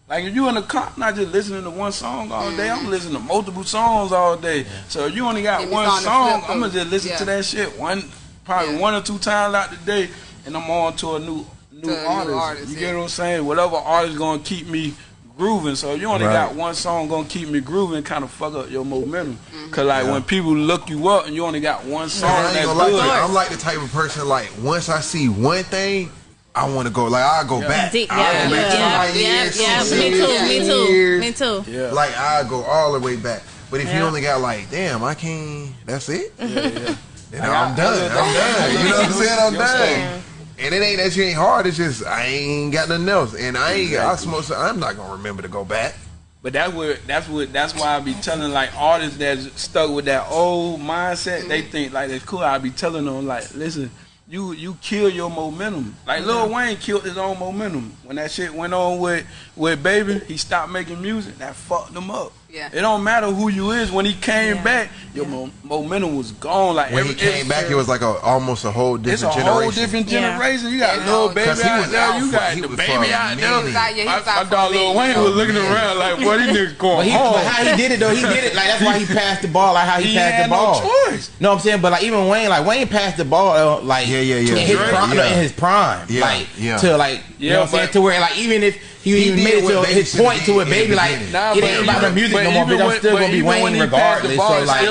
like if you in the car, not just listening to one song all day. I'm mm-hmm. listening to multiple songs all day. So if you only got one on song, I'm gonna just listen yeah. to that shit one, probably yeah. one or two times out the day, and I'm on to a new new, new artists. artists. You yeah. get what I'm saying? Whatever artist gonna keep me grooving. So you only right. got one song gonna keep me grooving, kind of fuck up your momentum. Mm-hmm. Cause like yeah. when people look you up and you only got one song, yeah, that's good. Like, I'm like the type of person like once I see one thing. I want to go like I go yeah. back. Deep, yeah, go back yeah, yeah, yeah, Me too. Me too. Me too. Yeah. Like I go all the way back. But if you only got like, damn, I can't. That's it. Yeah, yeah. then I'm done. I'm done. You know what I'm saying? I'm done. And it ain't that you ain't hard. It's just I ain't got nothing else, and I ain't. Exactly. I smoke. So I'm not gonna remember to go back. But that's what that's what that's why I be telling like artists that's stuck with that old mindset. They mm-hmm. think like it's cool. I be telling them like, listen, you you kill your momentum. Like Lil Wayne killed his own momentum when that shit went on with with Baby. He stopped making music. That fucked him up. Yeah. It don't matter who you is. When he came yeah. back, your yeah. momentum was gone. Like when he came back, it was like a almost a whole different it's a generation. whole different generation. You got Lil Baby out, out there. You got the baby out there. My dog Lil Wayne was looking around like, "What these niggas going home?" But how he did it though? He did it like that's why he passed the ball. Like how he, passed the ball. No choice. No, I'm saying, but like even Wayne, like Wayne passed the ball uh, like yeah, yeah, yeah, in his prime, yeah. like yeah. to like you know saying to where like even if he, he even made it to his point to it, baby like nah, it ain't about the music no more. Bitch, I'm still gonna be Wayne regardless. So like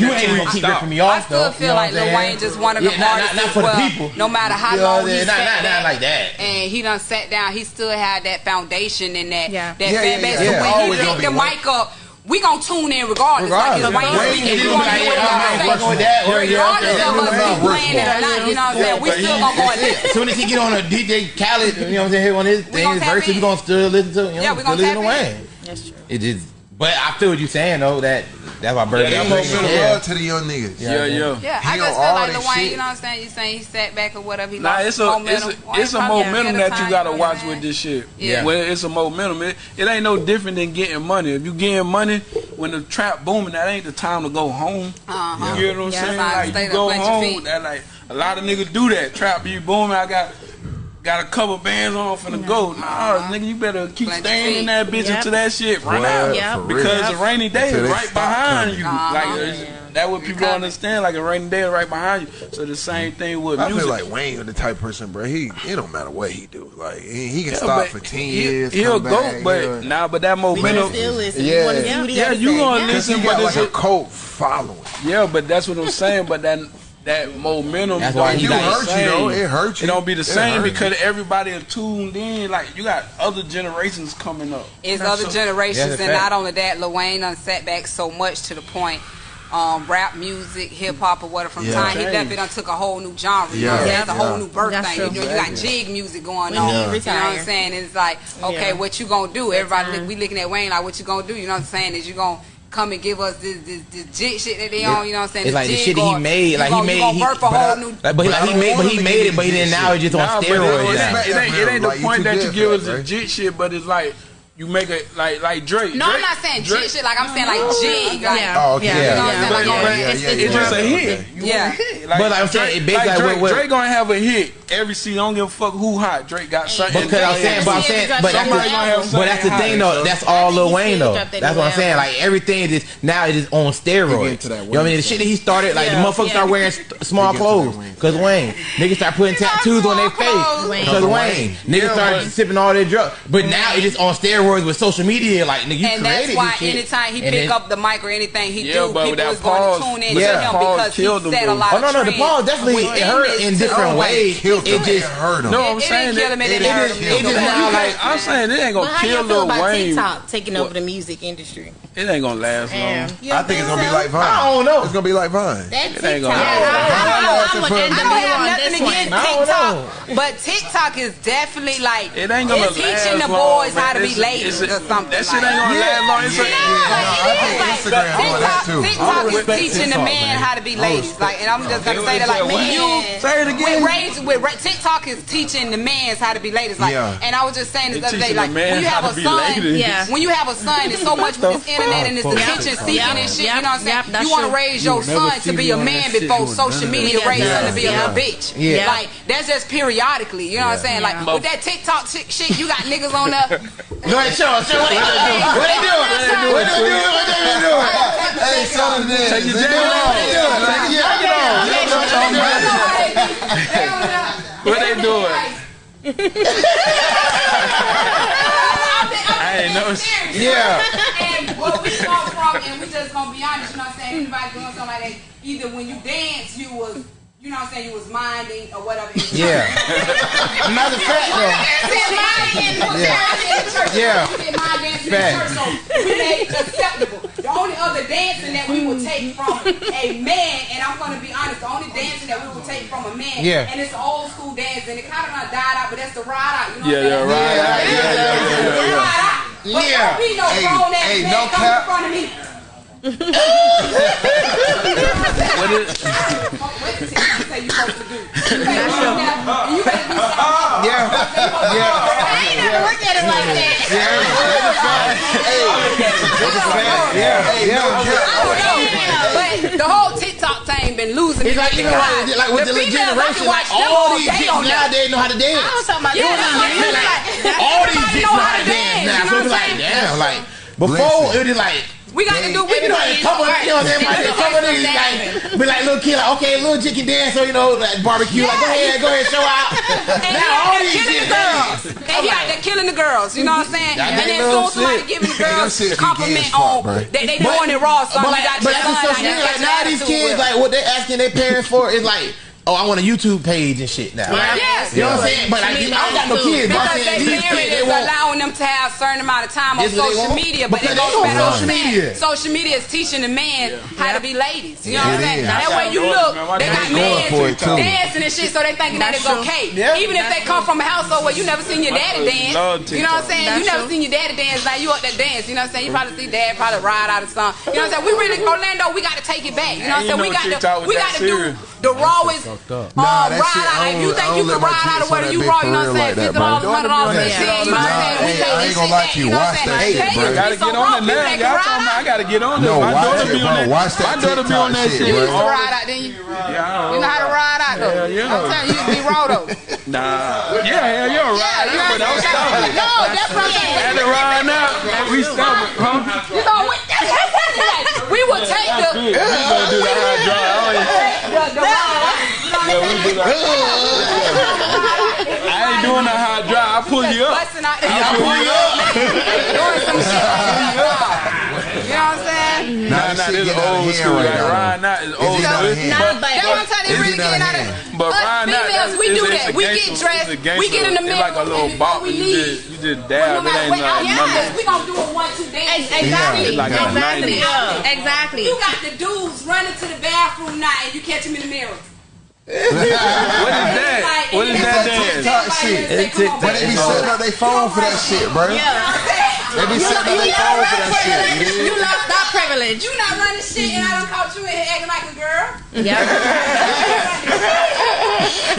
you ain't gonna keep ripping me off though. I still feel like Lil Wayne just wanted the artists for the people. No matter how long he sat down like that, and he done sat down, he still had that foundation and that that fan base. So when he picked the mic up we gonna tune in regardless. regardless. Like it's Wayne speaking, we gonna hear what that or Regardless yeah, of us be playing it or not, you know what I'm saying? We still gonna go and. As soon as he get on a DJ Khaled, you know what I'm saying, on his thing, his verse, we gonna still listen to him. You know, yeah, we gonna still listen Wayne. That's true. It is but I feel what you're saying though. That that's why Bird. Yeah, they feel yeah. to the young niggas. Yeah, yeah. Yeah, yeah I just feel like Dwayne. You know what I'm saying? You saying he sat back or whatever. He nah, it's a momentum. it's a, it's a momentum that you gotta watch with this shit. Yeah, well, it's a momentum. It, it ain't no different than getting money. If you getting money when the trap booming, that ain't the time to go home. Uh-huh. You know what I'm saying? Like you go home. That like a lot of niggas do that. Trap be booming. I got got a couple bands on for the no. go. Nah, uh-huh. nigga, you better keep staying feet. in that bitch yep. until that shit run well, out. Yep. Because yep. a rainy day is right behind coming. you. Uh-huh. Like uh, that what people don't understand. Like a rainy day is right behind you. So the same thing with I music. I feel like Wayne is the type person, bro. He it don't matter what he do. Like he, he can yeah, stop for ten he, years. He'll go, back, but he'll, nah. But that momentum. Still listen. Yeah, you yeah. You, yeah, you gonna listen, but like it's a cult following. Yeah, but that's what I'm saying. But that that momentum. That's why you hurt you though. It hurts you. It don't be the it same because everybody are tuned in. Like you got other generations coming up. It's other so, generations, and not only that, Lil Wayne done back so much to the point. Um, rap music, hip hop, or whatever. From yeah, time he left, it took a whole new genre. You yeah, know, yeah. a whole new birth That's thing. You, know, you got jig music going on. You, you know what I'm saying? It's like, okay, what you gonna do? Everybody, we looking at Wayne like, what you gonna do? You know what I'm saying? Is you gonna come and give us this this, this shit that they own, on. You know what I'm saying? It's this like the shit that he made. Like he made. He, but, like, but, he, he made. But he made it. But he didn't. Now it's just nah, on steroids. It, ain't the point that you give us the shit, but it's like you make it like like Drake. No, Drake, I'm not saying Drake. shit. Like I'm saying like oh, jig. Like, yeah. Oh, okay. Yeah. yeah. You know what yeah. Like, yeah. It's, it's, it's just a hit. You yeah. Hit. Like, but like I'm saying, Drake, like, like Drake, what, what? Drake gonna have a hit every season. I don't give a fuck who hot. Drake got something. Because I'm saying, but I'm saying, but that's, the, but that's the thing though. That's all Lil Wayne though. That's what I'm saying. Like everything is now it is on steroids. You know what I mean? The shit that he started, like the motherfuckers start wearing small clothes because Wayne. Niggas start putting tattoos on their face because Wayne. Niggas start sipping all their drugs. But now it is on steroids. Androids with social media, like nigga, you and created that's why this shit. anytime he and pick then, up the mic or anything he yeah, do, people was pause, going to tune in yeah. to him because he said a lot. Oh no, no, the pause definitely it hurt in different ways. It just hurt him. No, I'm saying it just now like I'm saying it ain't gonna kill Lil Wayne. TikTok taking over the music industry. It ain't gonna last long. I think it's gonna be like Vine. I don't know. It's gonna be like Vine. That TikTok. I don't have nothing against TikTok, but TikTok is definitely like it ain't gonna teaching the boys how to be lazy. This- this ladies or something. That shit like. ain't gonna last long. It's a- Instagram doing that too. TikTok is respect teaching the man man. how to be ladies. Like, and I'm just gonna say that, like, when you Say it again. with raise with ra- TikTok is teaching the mans how to be ladies. Like, Yeah. and I was just saying this other day, like, when you have a son. Yeah. when you have a son, it's so much with this internet and this attention seeking and shit. You know what I'm saying? You want to raise your son to be a man before social media that. raised him to be a little bitch. Yeah. Like that's just periodically. You know what I'm saying? Like with that TikTok shit, shit, you got niggas on there. Go show us. Show what they doing. What they doing? What they doing? What they doing? Hey, son of this. Take your They jacket doing off. what they doing. Take your jacket off. They on there. What they doing? I ain't know. Yeah. And what we come from, and we just gonna be honest, you know what I'm saying? Anybody doing something like that, either when you dance, you was, you know what I'm saying, you was minding or whatever. Yeah. Matter of fact, though. Yeah. Yeah. So we made acceptable. The only other dancing that we would take from a man, and I'm gonna be honest, the only dancing that we would take from a man, Yeah. and it's old school dancing. It kind of done died out, but that's the ride out. You know Yeah, what I'm yeah, saying? right. Yeah, yeah, yeah, yeah, yeah. Ride out. But Yeah. don't be no Hey, grown ass hey, man no come cap. in front of me. What is? What the TikTok say you supposed to do? You better do that. You better do something. Yeah. Yeah. I ain't never looked at it like that. Yeah. Yeah. But the whole TikTok thing been losing. It's like, you know, like, like with the, the little females, I generation, can watch like them all all these day chicks on there. nowadays know how to dance. I was talking about Yeah, doing that's what it. I'm like. all these everybody chicks know know how how to to dance now. dance, So you it's know like, what I'm damn, like before it was like. We got to do. We It can be do like a it. couple, you know what I'm saying? Like, a couple of niggas like, be like little kid, like okay, little chick can dance, so you know, like barbecue, like go ahead, go ahead, show out. And now he all out there these killing the girls. And he out there killing the girls. You know what I'm saying? That And then ain't soon no somebody giving the girls shit compliment gas on bro. they they doing it raw. Son, But, you got but that's son the out social there media. Like now, these kids, like what they're asking their parents for is like, oh, I want a YouTube page and shit now. Yes. You know what I'm saying? But like, I don't got no kids. But I'm Because saying they these parents kids, they is want. allowing them to have a certain amount of time on This social media, but Because they they go spend on social media. Social media is teaching the man how to be ladies. You know what I'm saying? That way you look, they got daughters, man. Going for men dancing and shit, so they thinking that it's okay. Even if they come from a household where you never seen your daddy dance. You know what I'm saying? You never seen your daddy dance. Now you up there dance. You know what I'm saying? You probably see dad probably ride out of song. You know what I'm saying? We really Orlando, we got to take it back. You know what I'm saying? We got to we got to do serious. The rawest Fucked up. um, Nah, that ride shit, out. If you think you can ride out of where you raw, you know what I'm saying? like that, Fifty bro. dollars, hundred dollars, Yeah. and shit. You know what I'm Nah, saying? We I ain't- take I this ain't shit gonna lie to you. You know what I'm Watch that shit, hey, bro. you Gotta get on raw, it now. Y'all talking about I gotta get on it. No, My watch daughter it, be on that. Watch that My daughter be on that shit. shit, You used to ride out, then you? Yeah, You know how to ride out though. Yeah. I'm telling you, you be raw though. Nah. Yeah, hell, you're right. Yeah, you know but I'm I'm saying? stubborn. No, that's what I'm saying. Had to ride now. We stubborn, huh? You know, we, that's what I'm saying. Like, we would take the, We gonna do the high drive. I ain't- the, the ride. You know what I'm Yeah, we do that. I ain't doing the high drive. I pull you up. I pull you up. Doing some shit. You know what I'm saying? Nah, Nah, this nah, shit this getting out of old school. right Like now. Ryan Knott is old getting school. Nah, But- but That's what I'm. They really getting getting out out of of hand. But Ryan Knott, females, we it's- do it's that. We get dressed. We get in the It's like a little and bop. we and You just, you just No dab. It matter ain't what, like yes, nothing. we gonna do a one two dance. Exactly. Like exactly. Exactly. You got the dudes running to the bathroom now, and you catch them in the mirror. What is that? What is that dance? TikTok shit. But they be setting up their phone for that shit, bro. Yeah. They be setting up their phone for that shit. you You dig? lost that privilege. You not running shit, and I done caught you in here acting like a girl. Yeah.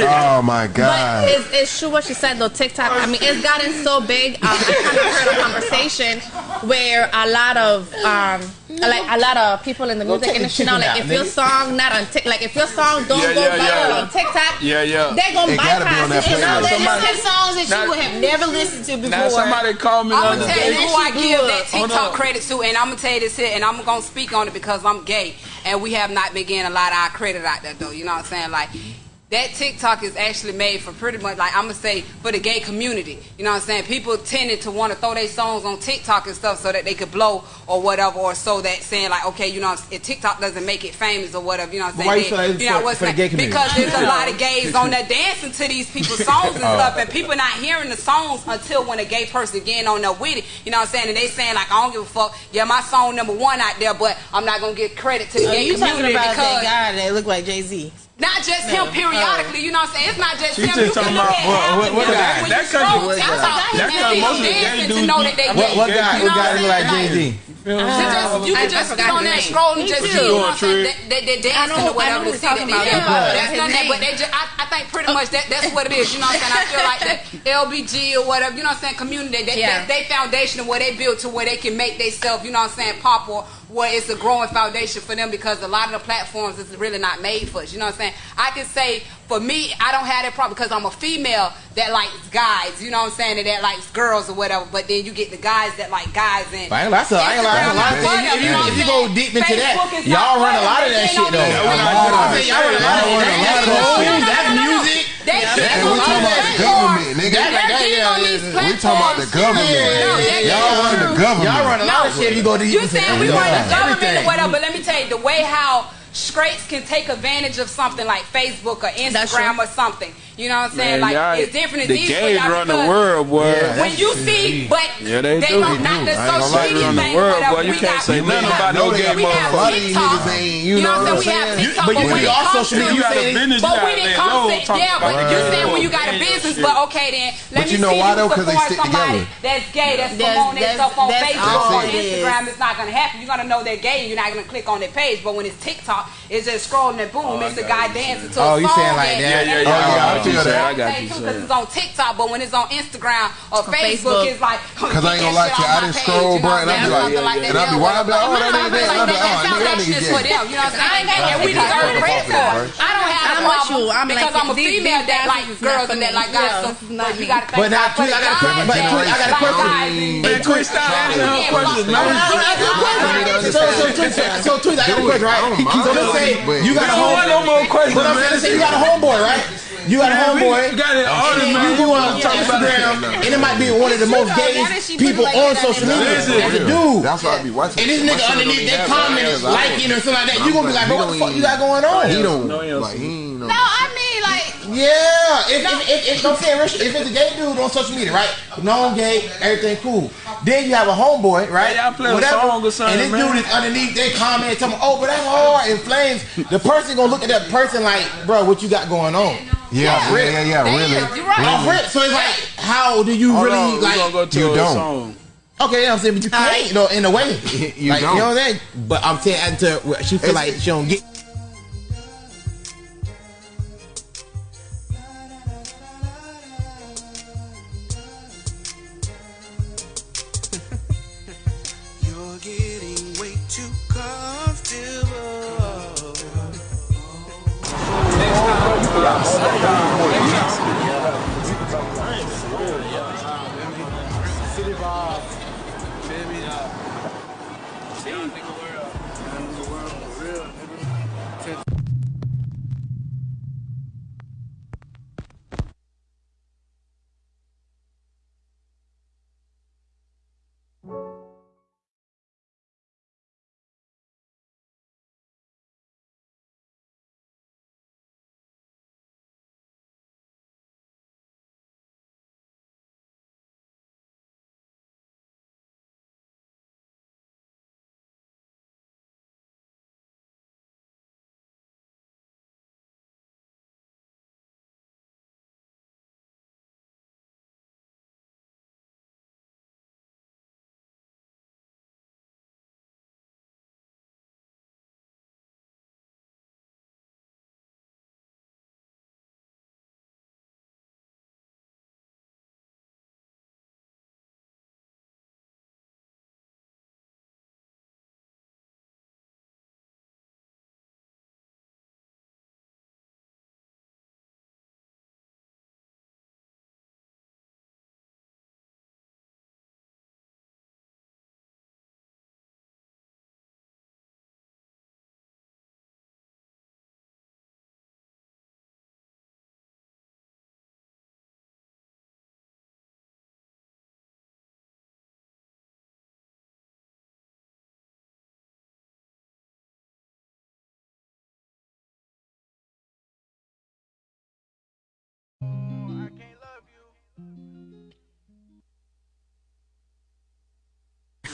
Oh my But god. it's, it's true what she said though. TikTok. I mean, it's gotten so big. Um, I kind of heard a conversation where a lot of um, Mm-hmm. like a lot of people in the music take the industry now, chicken like out, if your song not on Tik, like if your song don't Yeah, go yeah, viral yeah. on TikTok, Yeah, yeah. they gonna It gotta be on bypass it. And now playlist. they Somebody- just Some songs that Now- you would have never listened to before. Now somebody called me the I'm gonna tell you who I give that TikTok credit to, and I'm gonna tell you this here, and I'm gonna speak on it because I'm gay, and we have not been getting a lot of our credit out there, though. You know what I'm saying? Like that TikTok is actually made for pretty much like I'm gonna say for the gay community. You know what I'm saying? People tended to want to throw their songs on TikTok and stuff so that they could blow or whatever, or so that saying like, okay, you know, if TikTok doesn't make it famous or whatever. You know what I'm saying? why you Then- feel like it's you know for- what's for the gay community? Because there's a lot of gays on there dancing to these people's songs and Oh. stuff, and people not hearing the songs until when a gay person getting on there with it. You know what I'm saying? And they saying like, I don't give a fuck. Yeah, my song number one out there, but I'm not gonna get credit to the Oh, gay you talking community about because that guy that looked like Jay Z? Not just him periodically, you know what I'm saying? It's not just She him. just you talking can look about- at what- half what- of what them. guy? When That you scroll country- TikTok, that you country- see most of them the gay dancing to dudes know be- that they what- gay. What You guy? know What guy I'm look like saying? Jay Z? You just, you I- can I just forgot get on his there and name. scroll and Me just too. see, Ah. you know what I'm saying? Trick. They, they, they I dancing know- or whatever I know to what see you're that talking they about. yeah, Yeah. that's His nothing, name. but they just, I, I think pretty much that, that's what it is, you know what I'm saying? I feel like that LBG or whatever, you know what I'm saying, community, they, Yeah. they, they foundation of where they built to where they can make themselves, you know what I'm saying, pop or where it's a growing foundation for them because a lot of the platforms is really not made for us, you know what I'm saying? I can say, for me, I don't have that problem because I'm a female that likes guys, you know what I'm saying, and that likes girls or whatever, but then you get the guys that like guys and I ain't lie, so I ain't lie. That's a lot of things. If you, if you go deep into that, y'all run a lot of that shit though. I'm y'all run a lot of that. That's. That's music. They And cheating we on talking about the government, nigga. That- They're that- yeah, on yeah. We talking about the platforms. government. No, that- Y'all run the government. Y'all run a lot of shit you go deep You into saying we run the government or whatever, but let me tell you, the way how straights can take advantage of something like Facebook or Instagram or something. You know what I'm saying? Man, like it's different. It's the easy for gays y'all run the because world, boy. Yeah. When you see, but Yeah, they do. don't They not do. the I ain't social lie, they media run the thing, world, whatever. boy. You We can't got- say we nothing have- about no know gay got- A lot of these TikTok. niggas ain't, you You know know what I'm what I'm saying? We have But but you when be it on comes social media, You got a business, but you when it comes to talk yeah, but you that. saying when you got a business, but okay then let But me you know see why, you though? 'Cause they support stick somebody together. that's gay, that's That's- promoting that's- themselves on Facebook all or. Instagram. It's not gonna happen. You're gonna know they're gay. and You're not gonna click on their page. But when it's TikTok, it's just scrolling and boom, it's a guy dancing to a song. Oh, a you saying like that? Yeah, yeah, yeah. Yeah, I and- feel that. I got you. Cause it's on TikTok, but when it's on Instagram or Facebook, Facebook. it's like Cause I ain't gonna lie to you, I didn't scroll, bro, and I be like, and I be wild, I be like, oh, that ain't that, and I be like, oh, nigga, that foundation nigga is for gay. them. You know what I'm saying? And we Because deserve I'm credit off for it, it. I don't have I'm a with problem you. I'm because like, I'm a these- female these that dances likes is girls not for and that me. like guys. Yeah, So, this is not but you me. gotta But thank now, God for Tweet, the I got a guys. question. But Tweet, I got a like question. guys and- Man, quit stop asking her questions, man. So, so, Tweet, so, Tweet, I got a question, right? So, let's say you got a don't want no homeboy. more questions, But I'm saying, man. let's say you got a homeboy, right? You got a homeboy. You got it all And man. you go on Instagram, and it might be one of the most Why did gayest she put it people on social media. Listen. As a dude. That's why I be watching. And this nigga underneath even that comment that. is liking or something like that. You gonna be like, bro, what the fuck you got going on? He don't No, like he no. No, I mean like Yeah, if, if, if, if, I'm saying, Rich, if it's a gay dude on social media, right? Known gay, everything cool. Then you have a homeboy, right? Yeah, y'all play a song or something, And this man. dude is underneath their comment, telling me, oh, but that's hard in flames. The person gonna look at that person like, bro, what you got going on? Yeah, yeah, yeah, yeah, Damn, really. you're right. Off rip. So it's like, how do you Hold really on, like? gonna go to you a don't. song. Okay, yeah, I'm saying, but you can't, you know, in a way. You like, don't. You know what I'm saying? But I'm saying, until she feel It's- like she don't get. You're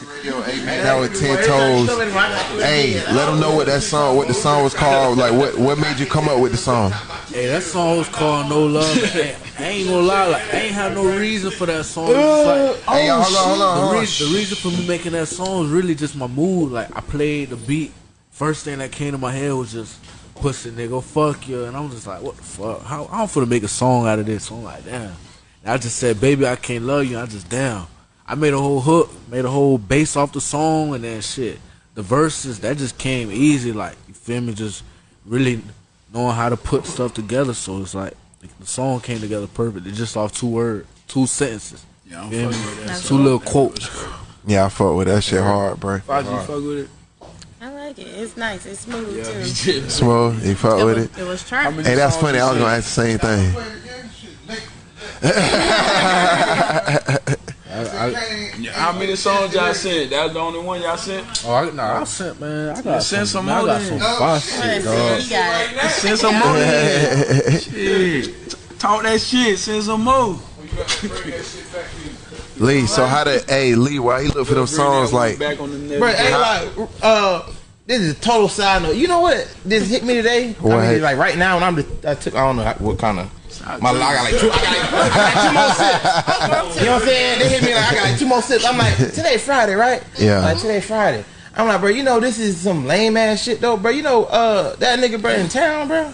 Radio Amen. Now with ten toes. Hey, let them know what that song, what the song was called. Like, what what made you come up with the song? Hey, that song was called No Love. hey, I ain't gonna lie, like, I ain't have no reason for that song. Like, hey, hold on, hold on. The, reason, the reason for me making that song is really just my mood. Like, I played the beat. First thing that came to my head was just pussy nigga, fuck you. And I'm just like, what the fuck? How I'm finna make a song out of this? So I'm like, damn. And I just said, baby, I can't love you. I just damn. I made a whole hook, made a whole bass off the song, and then shit. The verses that just came easy. Like you feel me? Just really knowing how to put stuff together. So it's like the song came together perfect. It's just off two words, two sentences. Yeah, I'm Feel me? with that Two little quotes. Yeah, I fuck with that shit hard, bro. Fox, you fuck with it? I like it. It's nice. It's smooth too. Smooth, you fuck It with was, it. it was trying. Hey, that's funny. I was gonna ask the same thing. Yeah, How many songs y'all sent? That's the only one y'all sent? Oh, I, nah, I sent man. I got Send some man, more I got then. some fire shit, dog. He got it. Send some more. shit. Talk that shit. Send some more. Lee, so how did hey Lee? Why he look for them songs like? Back on the net. Bro, ain't like uh this is a total side note. You know what? This hit me today. What I mean, like right now, and I'm just, I took I don't know what kind of my I got like two, I got like, I got two more sips. You know what I'm saying? They hit me like I got like two more sips. I'm like today Friday, right? Yeah. Like today Friday. I'm like, bro, you know this is some lame ass shit though, bro. You know, uh, that nigga, bro, in town, bro.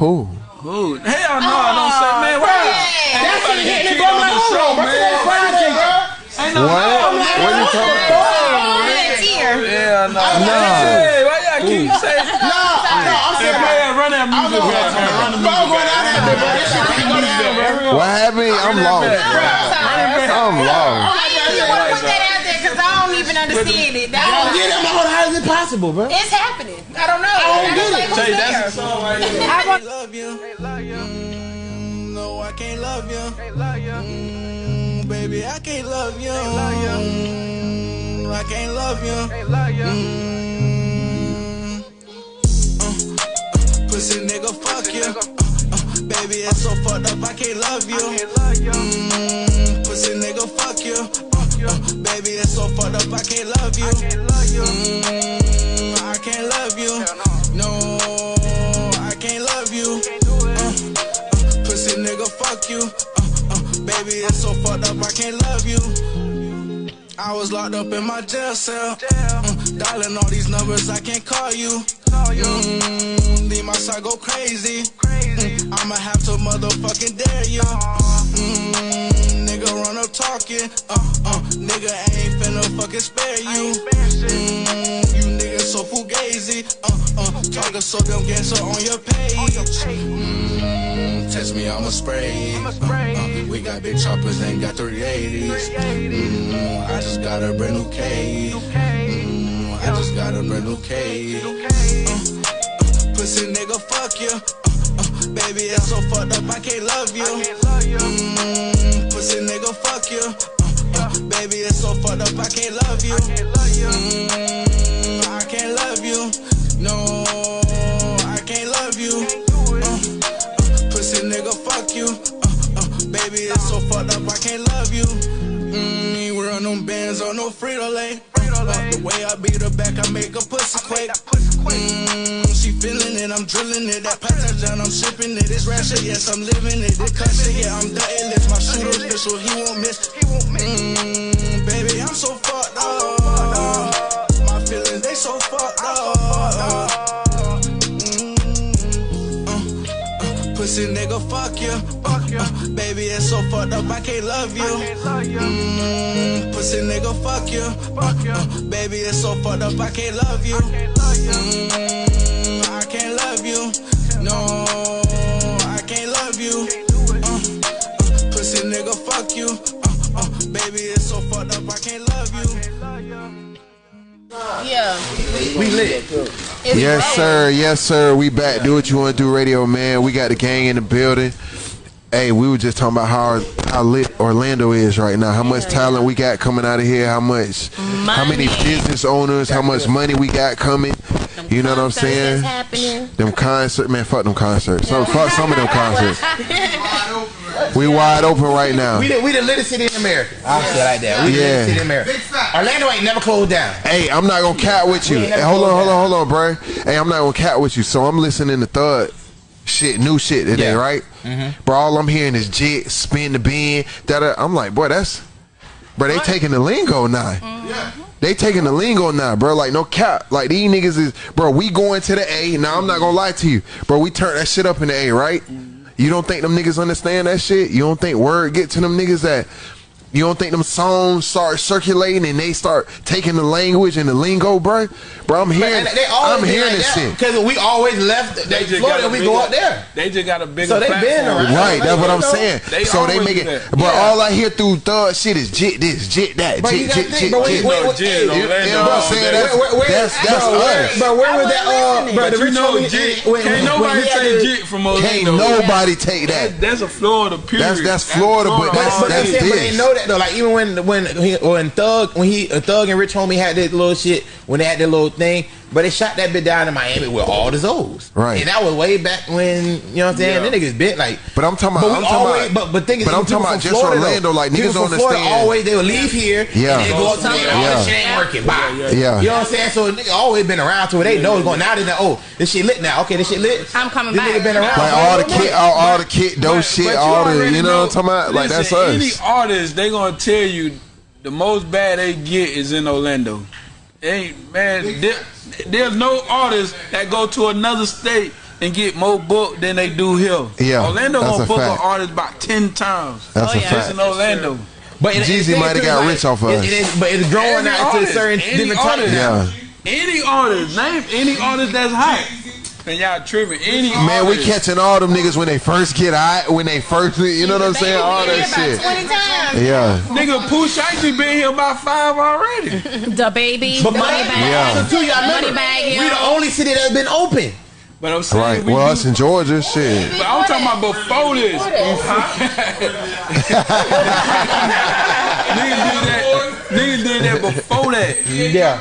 Who? Who? Hell no, I don't say, man. Why? That's what Nobody hit me, bro. I'm like, hold on on, the bro. show, Today man. Friday, bro. Ain't no What? What you talking about? Yeah, no. Nah. Hey, why y'all keep saying? No, no, I'm Hey, saying, man, run that music back, man. Run the bro, I'm music going out there, bro. This shit can't down, bro. What happened? I'm lost. I'm lost. You want to put that out there because I don't even understand it. I I don't don't get it. Like, how is it possible, bro? It's happening. I don't know. I don't get it. Say, that's the song right here. I want love you. Mm, no, I can't love you. Mm, baby, I can't love you. Mm, I can't love you. Mm, uh, uh, pussy nigga, fuck you. Uh, uh, baby, it's so fucked up, I can't love you. Mm, pussy nigga, fuck you. Uh, uh, baby, it's so fucked up, I can't love you. Mm, I can't love you. No, I can't love you. Uh, uh, pussy nigga, fuck you. Uh, uh, baby, it's so fucked up, I can't love you. I was locked up in my jail cell. Mm, dialing all these numbers, I can't call you. Mm, leave my side go crazy. Mm, I'ma have to motherfucking dare you. Mm, nigga run up talking. Uh, uh, nigga ain't finna fucking spare you. Mm, you niggas so fugazi. Uh, uh, talking so damn gangster on your page. Mm, test me, I'ma spray. Uh, uh, we got big choppers, ain't got 380s. Mm, I just got a brand new cage. Mm, I just got a brand new cage. Uh, uh, pussy nigga, fuck you. Uh, uh, baby, it's so fucked up, I can't love you. Mm, pussy nigga, fuck you. Uh, uh, baby, it's so fucked up, I can't love you. Mm, I can't love you. No, I can't love you. Uh, uh, pussy nigga, fuck you. Uh, uh, baby, it's so fucked up, I can't love you. Mm, we run them bands on no Frito Lay. The way I beat her back, I make a pussy quake. Mm, it, I'm drilling it. That pathogen, I'm shipping it. It's ratchet, yes, I'm living it. This cut shit, yeah, I'm the A-list. My shooter official, he won't miss. Mm, baby, I'm so fucked up. My feelings, they so fucked up. Mm, uh, uh, pussy nigga, fuck you. Uh, uh, baby, it's so fucked up, I can't love you. Mm, pussy nigga, fuck you. Uh, uh, baby, it's so fucked up, I can't love you. Mm, No, I can't love you. Uh, uh, pussy nigga, fuck you. Uh, uh, baby, it's so fucked up, I can't love you. yeah. We lit. Yes, sir. Yes, sir. We back. Do what you want to do, radio man. We got the gang in the building. Hey, we were just talking about how how lit Orlando is right now. How much talent we got coming out of here. How much, how many business owners. How much money we got coming. You know what I'm saying? Them concerts, man. Fuck them concerts. Some, fuck some of them concerts. We wide open right now. We the, we the littest city in America. I'll say it like that. We the Yeah. littest city in America. Orlando ain't never closed down. Hey, I'm not gonna cat with you. Hey, hold on, closed hold on, hold on, bro. Hey, I'm not gonna cat with you. So I'm listening to Thug shit, new shit today, Yeah. right? Mm-hmm. Bro, all I'm hearing is jit, spin the bean. Da da. I'm like, boy, that's, bro. They taking the lingo now. Mm-hmm. Yeah, They taking the lingo now, bro. Like no cap. Like these niggas is, bro. We going to the A. Now I'm not gonna lie to you, bro. We turn that shit up in the A, right? You don't think them niggas understand that shit? You don't think word get to them niggas that? You don't think them songs start circulating and they start taking the language and the lingo, bro? Bro, I'm hearing, Man, they I'm hearing like this shit. Because we always left they just Florida got we bigger- go up there. They just got a bigger So they platform. been around. Right, that's what I'm saying. they so they make it, that. but Yeah. all I hear through thug shit is jit this, jit that, But you jit, jit, think, jit, bro, jit. wait, wait, Jit, hey, you know what I'm saying? That's- day. Where- where- that's- that's bro, where- us. Bro, where was that? Uh, bro, But the you know, jit, can't nobody he had jit from Can't nobody take that. That, that's a Florida period. That's- that's Florida, but But, that's- that's they, but they this. That though. Like even when when he, when Thug when he uh, Thug and Rich Homie had that little shit when they had that little thing, but they shot that bit down in Miami with all the Zoes. Right. and that was way back when you know what I'm saying. Yeah. Them niggas been like. But I'm talking about- But we I'm talking always, about- but but thing is, but I'm talking about from just Florida, Orlando, like, niggas from don't Florida. Always they would leave here. Yeah. and they go up to Yeah. there. Oh, Yeah. this shit ain't working. Bye. Yeah. You know what I'm saying? So nigga always been around to where they know it's going. Now they know. Oh, this shit lit now. Okay, this shit lit. I'm coming this back. Nigga been around. Like all the little kid, all, all the kid, those But- shit, but all the, you know, what I'm talking about? Like that's us. Any artist, they gonna tell you the most bad they get is in Orlando. Ain't man, there, there's no artist that go to another state and get more book than they do here. Yeah, Orlando gonna book fact. an artist about ten times. That's Oh, a yeah. Fact. in Orlando. But it- Jeezy it- might have got like- rich off it- us. it is- but it's growing Every out to a certain any different artist. types. Yeah. Any artist, name any artist that's hot. And y'all tripping. Any Man, we catching all them niggas when they first get out, when they first, you know what I'm saying? All that shit. Twenty times. Yeah. Nigga, Pooh Shiesty been here about five already. The baby, But money my, bag, Yeah. also too, y'all money remember, bag. we the only city that's been open. But I'm saying Right. we Well, us in Georgia, shit. But I'm talking about before this. niggas did that. Niggas did that before that. Yeah.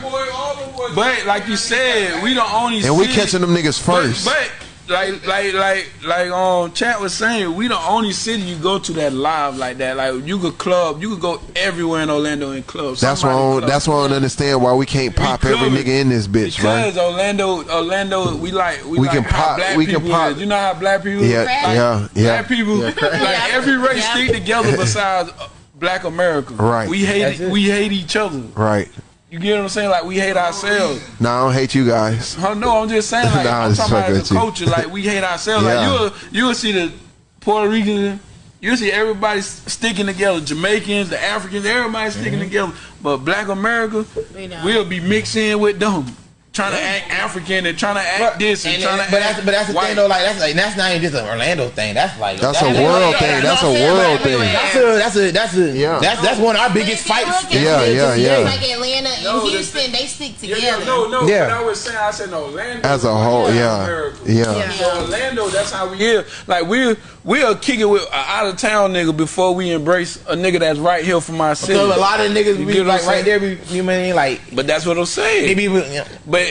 But like you said, we don't only And we city- catching them niggas first. but like like like like um chat was saying, we the only city you go to that live like that. Like you could club, you could go everywhere in Orlando in clubs. That's why I don't, club. that's why I don't understand why we can't pop every nigga in this bitch, bro. Because Orlando, Orlando, we like we, We like can pop- Black we can pop- Is. You know how black people? Yeah, like, yeah, yeah. Black people, like every race Yeah. stick together besides uh, Black America. Right. We hate we hate each other. Right. You get what I'm saying? Like we hate ourselves. Nah, I don't hate you guys. Oh, no, I'm just saying. Like Nah, I'm talking about fucking as a you. culture. Like we hate ourselves. Yeah. Like you'll you'll see the Puerto Ricans. You'll see everybody sticking together. Jamaicans, the Africans, everybody sticking Mm-hmm. together. But Black America, we we'll be mixing with them, trying to act African and trying to act this and, And- trying and- to but act that's but that's the white. thing though. Like that's like that's not even just an Orlando thing. That's like That's a world like- thing. you That's what a I'm saying? world Like, thing. That's a that's a that's a Yeah. that's that's one of our biggest fights. Yeah, yeah, yeah. Like Atlanta and No, Houston, they stick together. yeah, no, no. Yeah. But I was saying, I said Orlando As a whole, Black yeah. Yeah. So Orlando, that's how we is. Like we we'll kick it with an out of town nigga before we embrace a nigga that's right here from our city. So a lot of niggas You be like right there. You mean like But that's what I'm saying. they be you know,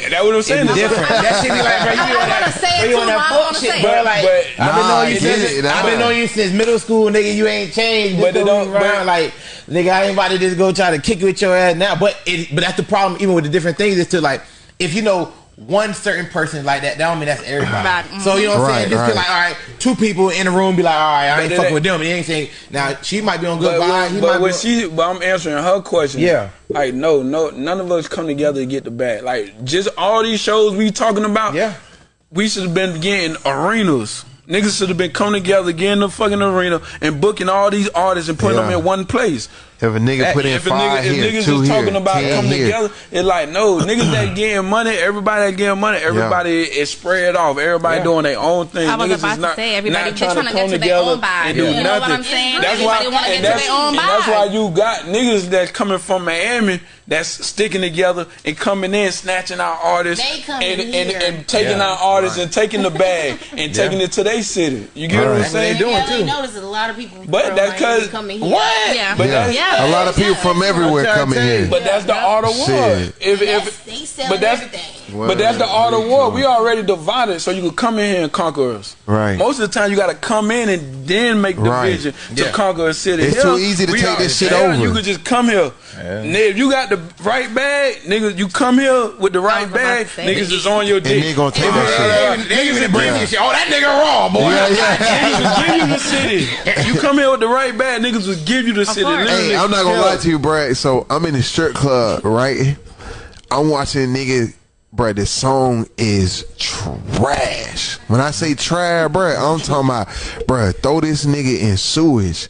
but that's what I'm saying. it's different. That shit be like bro, you I be on wanna that, say it bro, you too, on but I that wanna fuck shit, say bro. it. Like But- I've been Nah, knowing you since. I've been knowing you since middle school, nigga. You ain't changed. But But it don't- around but- like nigga. I ain't about to just go try to kick it with your ass now. But it, but that's the problem. Even with the different things, is to like if you know. One certain person like that, that don't mean that's everybody. Right. Mm-hmm. So you know what I'm Right, saying? Just right. be like, all right, two people in the room be like, all right, I ain't it fucking with them. And you ain't saying now she might be on good But, vibes. He but when she, but I'm answering her question. Yeah. Like no, no, none of us come together to get the bag. Like just all these shows we talking about. yeah. we should have been getting arenas. Niggas should have been coming together, getting the fucking arena, and booking all these artists and putting Yeah. them in one place. If a nigga put in if a five nigga, here, if niggas two is here, talking about ten coming here. together, it's like no niggas that getting money. Everybody that getting money. Everybody is spread off. Everybody Yeah. doing their own thing. I was niggas about is to not, say, everybody not just trying trying to to get come to their together own bag. and do You know nothing. what I'm saying? That's why. Everybody wanna and that's, their own and that's why you got niggas that's coming from Miami that's sticking together and coming in, snatching our artists and, and, and, and, taking yeah, our artists right. and taking the bag and taking it to their city. You get right. what I'm saying? They doing too. Notice a lot of people. But that's because what? Yeah. But yeah. yeah. a lot of people from everywhere coming here. But that's the art of war. If if but that's but that's the art of war. We already divided, so you can come in here and conquer us. Right. Most of the time, you got to come in and then make division right. to conquer a city. It's too easy to take this shit over. You could just come here. Yeah. Nigga, if you got the right bag, niggas, you come here with the right bag, niggas is on your dick. And they gonna take that shit. Niggas that bring you shit. Oh, that nigga raw, boy. Yeah, yeah. niggas give you the city. You come here with the right bag, niggas will give you the city. Hey, I'm not gonna lie to you, Brad. So I'm in the strip club, right? I'm watching niggas bruh, this song is trash. When I say trash, bruh, I'm talking about, bruh, throw this nigga in sewage.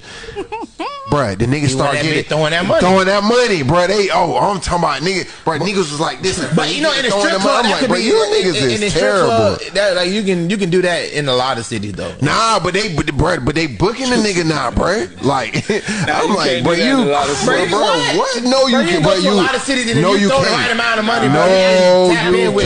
Bruh, the niggas start getting throwing that money, throwing that money, bruh. They oh, oh I'm talking about nigga, bruh. Niggas was like this, but you know, in a strip club, I'm like, bruh, you niggas in, in, is terrible. that like you can you can do that in a lot of cities though. Nah, but they but bruh, but they booking the nigga now, bruh. Like I'm like, bruh, you, bruh, what? No, you can't. bruh, you. A lot of cities, no, you throw the right amount of money, no, you can't.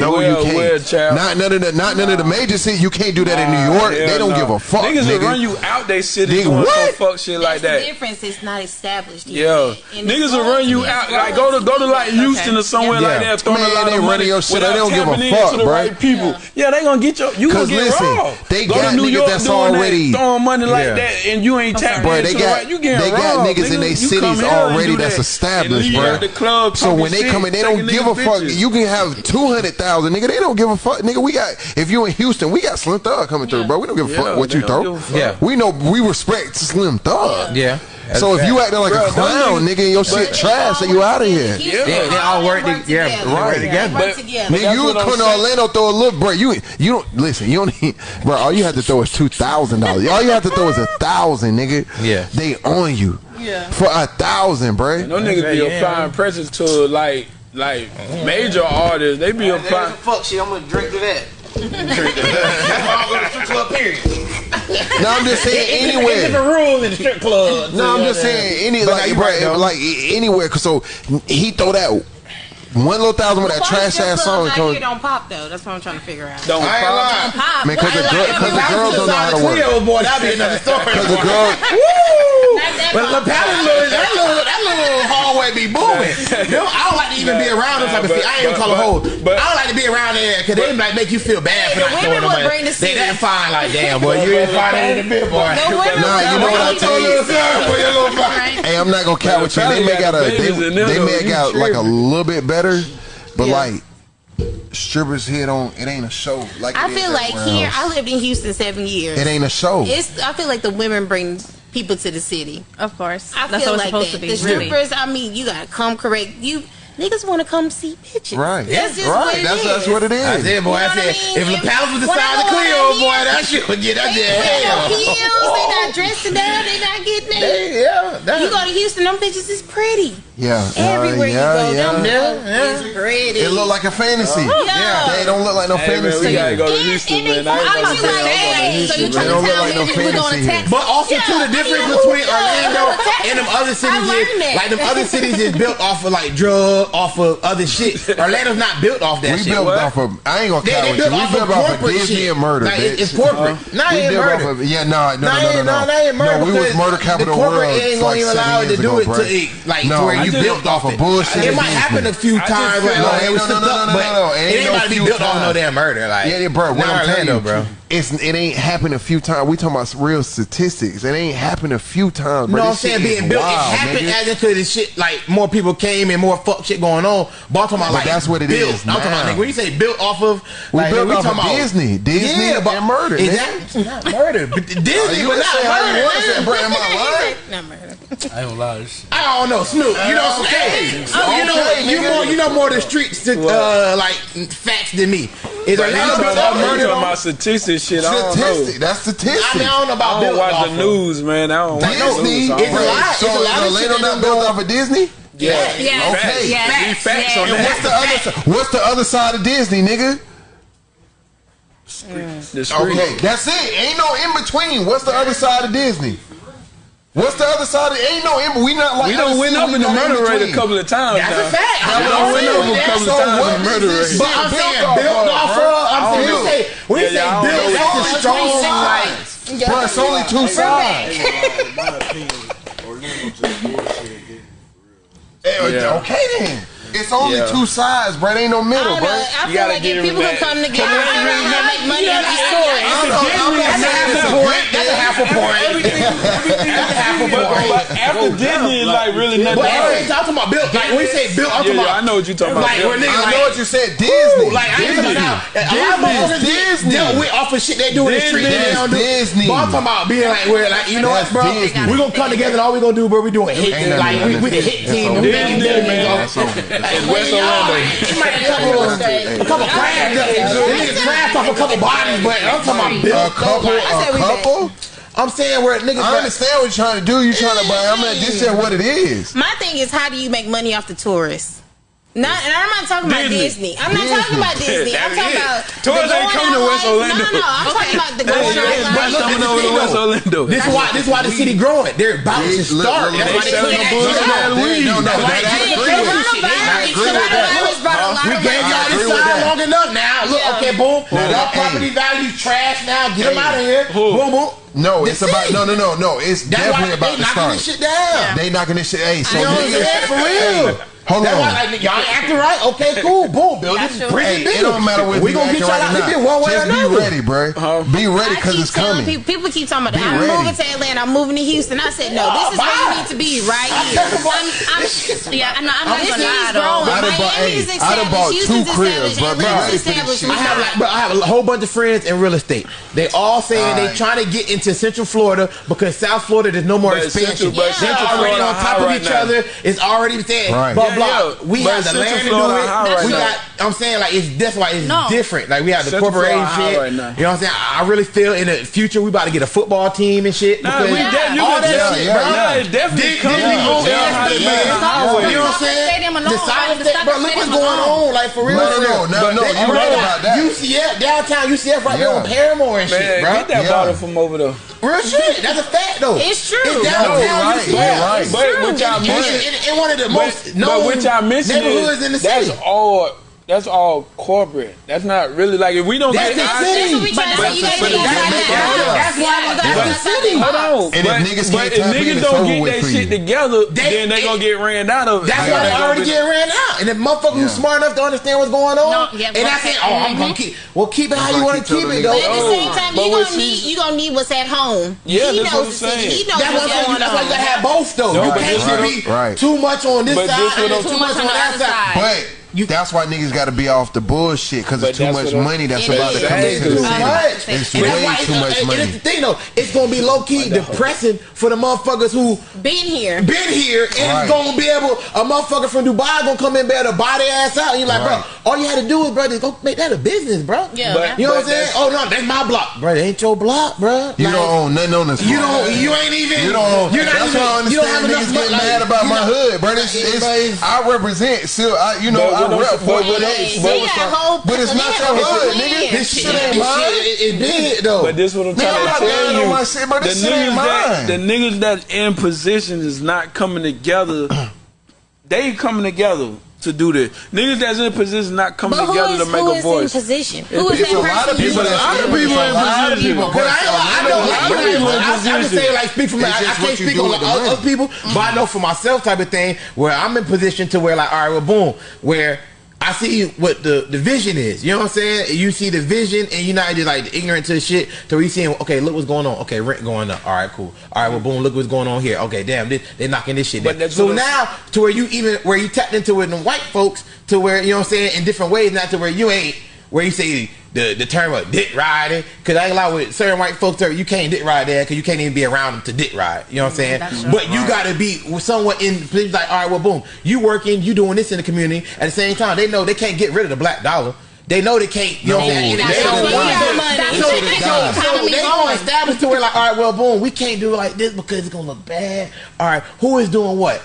No, you can't. Not none of the not none of the major cities. You can't do that in New York. They don't give a fuck. Niggas will run you out they city. What? shit like that. difference is not established. Yet. Yeah, niggas will run you out. Like go to go to like Houston okay. or somewhere yeah. like that, throwing Man, a lot they of money. Your shit, they don't give a fuck, right? right people. Yeah. yeah. they gonna get your. You gonna get listen, raw. They go got to New York that's already that, throwing money like yeah. that, and you ain't tapping bro, they got, right. You getting They got niggas in their cities already that's established, bro. So when they come in, they don't give a fuck. You can have two hundred thousand, nigga. They don't give a fuck, nigga. We got if you in Houston, we got Slim Thug coming through, bro. We don't give a fuck what you throw. Yeah, we know we respect Slim Thug. Yeah. So if you acting like Bro, a clown, nigga, your shit trash, then you out of here. Yeah, they, they all work. Yeah, right. They together. But, together. Nigga, you and to Orlando throw a little break. You you don't listen. You don't need, bro. All you have to throw is two thousand dollars. All you have to throw is a thousand, nigga. Yeah, they on you. Yeah, for a thousand, bro. No niggas be applying pressure to like like major artists. They be applying. Fuck shit. I'm gonna drink to that. drink to that. I'm gonna period no, I'm just saying anywhere. It's a in the strip club. No, I'm just saying any but like, right, like anywhere. Cause so he throw that one little thousand with that trash ass song. Don't pop though. That's what I'm trying to figure out. Don't pop. Don't pop. Man, because the, girl, like, the girls don't know how to work. That'd be another story. Because the girl. Woo! But boy be booming. No, I don't like to even be around them type of but, I ain't but, call a hoes. But I don't like to be around there because they might make you feel bad for not throwing them. They that fine, like damn boy, you ain't fine in the bit, boy. No nah, you know what I told you. Hey, I'm not gonna count with you. They make out a they, they make out like a little bit better, but like strippers hit on it ain't a show like i feel like here else. i lived in houston seven years it ain't a show it's i feel like the women bring people to the city. Of course, I that's feel like supposed that. to be. The really. strippers, I mean, you gotta come correct. You niggas want to come see bitches. Right. That's just right. What that's, that's what it is. I said, boy, I said, mean? if, LaPel's the palace was the size of Cleo, boy, that shit would get up there. They got heels, they not dressing up, they not getting they, Yeah. You go to Houston, them bitches is pretty. Yeah. Uh, Everywhere you go, yeah, them bitches is pretty. It look like a fantasy. Oh, yeah. They don't look like no fantasy. Man, we gotta go to Houston, man. I ain't gonna say So you trying to tell me we're going to Texas? But also, too, the difference between Orlando and them other cities is, like, them other cities is built off of, like, drugs built off of other shit. Orlando's not built off that we shit. built what? off of. I ain't gonna they, they built you. We built off of Disney shit. and murder. Like, it's, it's corporate. Uh-huh. Uh, not we murder. Of, yeah, no, no, no, no, no, no. Not murder. No, we was murder capital. The corporate ain't gonna like even allow it to do it to it, like no, to where you built off of bullshit. It might happen a few times. Like, no, no, no, no, no, no. It ain't about to be built off no damn murder. Like, yeah, bro. What I'm telling you, bro it's it ain't happened a few times. We talking about real statistics. It ain't happened a few times. Bro. No, this I'm saying being built. Wild, it happened nigga. as into this shit. Like more people came and more fuck shit shit going on. Baltimore, but like that's what it built. is. Now. I'm talking about nigga. When you say built off of, we like, built off of Disney, about, Disney, yeah, about murder. Exactly, not murder, but Disney, but not murder. I murder. I lie. I don't know, Snoop. You know, hey, you know, okay, you more, you know more the streets, to, uh, like facts than me. Is right, murder? Talking about statistics, shit. I don't know. That's statistics. I, mean, I don't know about. I don't watch the news, man. I don't. Disney, it's a lot. It's a lot of shit. Later on, built off of Disney. Yeah. Yes. Okay. Yes. Facts. Yes. on and what's the other? What's the other side of Disney, nigga? Mm. Street. Okay, that's it. Ain't no in between. What's the other side of Disney? What's the other side? Of, ain't no in. We not like we don't win up in the murder rate a couple of times. That's now. a fact. We don't win up a couple so of times in the murder rate. But I'm saying built off of. I'm saying we say we yeah, say built. off a strong sides. Bro, it's only two sides. Eh, yeah. Okay then it's only yeah. two sides, bro. It ain't no middle, bro. I, gotta like if people that. who come together and make money, yeah, that's, that's, a point. That's a half a point. That's a half a point. After Disney, like really nothing. I'm talking about Bill. Like when you say Bill, I'm talking about. I know what you're talking about. I know what you said. Disney. Like I Disney. Dealt with off of shit they do in the street. They don't do. Disney. But I'm talking about being like, where like you know what, bro? We gonna come together. All we gonna do, bro, we doing hit. Like we the hit team. Disney, man in West Orlando. You might be a couple crabs. They just crashed off a couple bodies, but I'm talking about a couple. A couple. I'm saying where niggas. I understand what you're trying to do. You're trying to, buy. I'm not. This is what it is. My thing is, how do you make money off the tourists? Not, and I'm not talking about Disney. I'm not talking about Disney. I'm talking it. about tours ain't coming to West Orlando. No, no, I'm okay. talking about the going out life. But coming over to West Orlando. This is why. This is why the city growing. They're about to start. That's why they selling bullshit. No, no, coronavirus brought a lot of. We gave y'all this sign long enough. Now look, okay, boom. Y'all property value trash. Now get them out of here. Boom, boom. No, the it's city. about no, no, no, no. It's That's definitely about to start. They knocking this shit down. Yeah. They knocking this shit. Hey, so you know what I'm saying? For real. Hold That's on. Why, like, y'all acting right? Okay, cool. Boom, build. This is prison hey, It don't matter what we gonna get y'all out of here one way Just or another. Be ready, bro. Uh-huh. Be ready because it's coming. People, people, keep talking about be I'm moving to Atlanta. I'm moving to Houston. I said no. This is where you ah, need to be right here. I'm, I'm, yeah, I'm not, I'm not gonna lie though. I done bought, Miami's two cribs, bro. I have like, I have a whole bunch of friends in real estate. They all saying they trying to get into Central Florida because South Florida there's no more expansion. Central Florida, already on top of each other. is already there block. We have the land to do it. We got I'm saying like it's that's why it's no. different. Like we have the Shut corporation the shit. You know what I'm saying? I really feel in the future we about to get a football team and shit. Nah, we yeah. definitely all that shit, bro. Nah, it definitely did, coming. Did on yeah, yeah, yeah. You know what I'm saying? The soccer stadium, bro. Look what's going on. Like for real, no, no, no, no. You right about that? UCF downtown UCF right there on Paramore and shit, bro. Get that bottle from over there. Real shit. That's a fact though. It's true. It's downtown UCF. But what y'all mentioned in one of the most known neighborhoods in the city. That's all that's all corporate. That's not really like if we don't that's get the city. That's, but that's, but that's, but that's why that's the city. Hold on, and but, if niggas, but if niggas don't get that shit you. together, they, then they it, gonna get ran out of. That's why they already get ran out. And if motherfuckers who's smart enough to understand what's going on, and I say, oh, mm-hmm. I'm gonna keep. Well, keep it how you want to keep it. Though. But at the same time, you gonna need gonna need what's at home. Yeah, he knows the city. He knows what's going on. That's why you gotta have both though. You can't be too much on this side and too much on that side. But you, that's why niggas got to be off the bullshit because it's too much money that's about to come into the city. It's way too much money. And the thing though, it's gonna be low key depressing for the motherfuckers who been here, been here, and right. gonna be able a motherfucker from Dubai gonna come in there to buy their ass out. And you're like, right. bro, all you had to do is, bro, just go make that a business, bro. Yeah, but, you know what I'm saying? Oh no, that's my block, bro. It ain't your block, bro. You like, don't own nothing on this. You don't. You ain't even. You don't. You're not that's even, why I understand you don't have niggas getting mad about my hood, bro. I represent. Still, you know but, but, but, but, but, hey, but, but, it's not your hood, nigga. This shit ain't mine. It did though. But this what I'm trying you. The niggas that the niggas that in position is not coming together. They coming together to do this. Niggas that's in position not coming together is, to make a voice. Who is in position? Who is it's that a lot? Of people, a lot of people in position. But I, know a lot of people I, I, I can say like speak for me. I, I can't speak on like, other, other people, mm-hmm. but I know for myself type of thing where I'm in position to where like all right, well, boom, where I see what the, the vision is. You know what I'm saying? You see the vision, and you're not just like ignorant to shit. So you seeing, okay, look what's going on. Okay, rent going up. All right, cool. All right, well, boom, look what's going on here. Okay, damn, they, they're knocking this shit down. So now to where you even where you tapped into it in white folks to where you know what I'm saying in different ways, not to where you ain't where you say the, the term of dick riding. Because I ain't lie with certain white folks, you can't dick ride there because you can't even be around them to dick ride. You know what I'm saying? But you got to be somewhat in, like, all right, well, boom, you working, you doing this in the community. At the same time, they know they can't get rid of the black dollar. They know they can't, you know what I'm saying? They, want. So, so, so, so they going to establish to where, like, all right, well, boom, we can't do it like this because it's going to look bad. All right, who is doing what?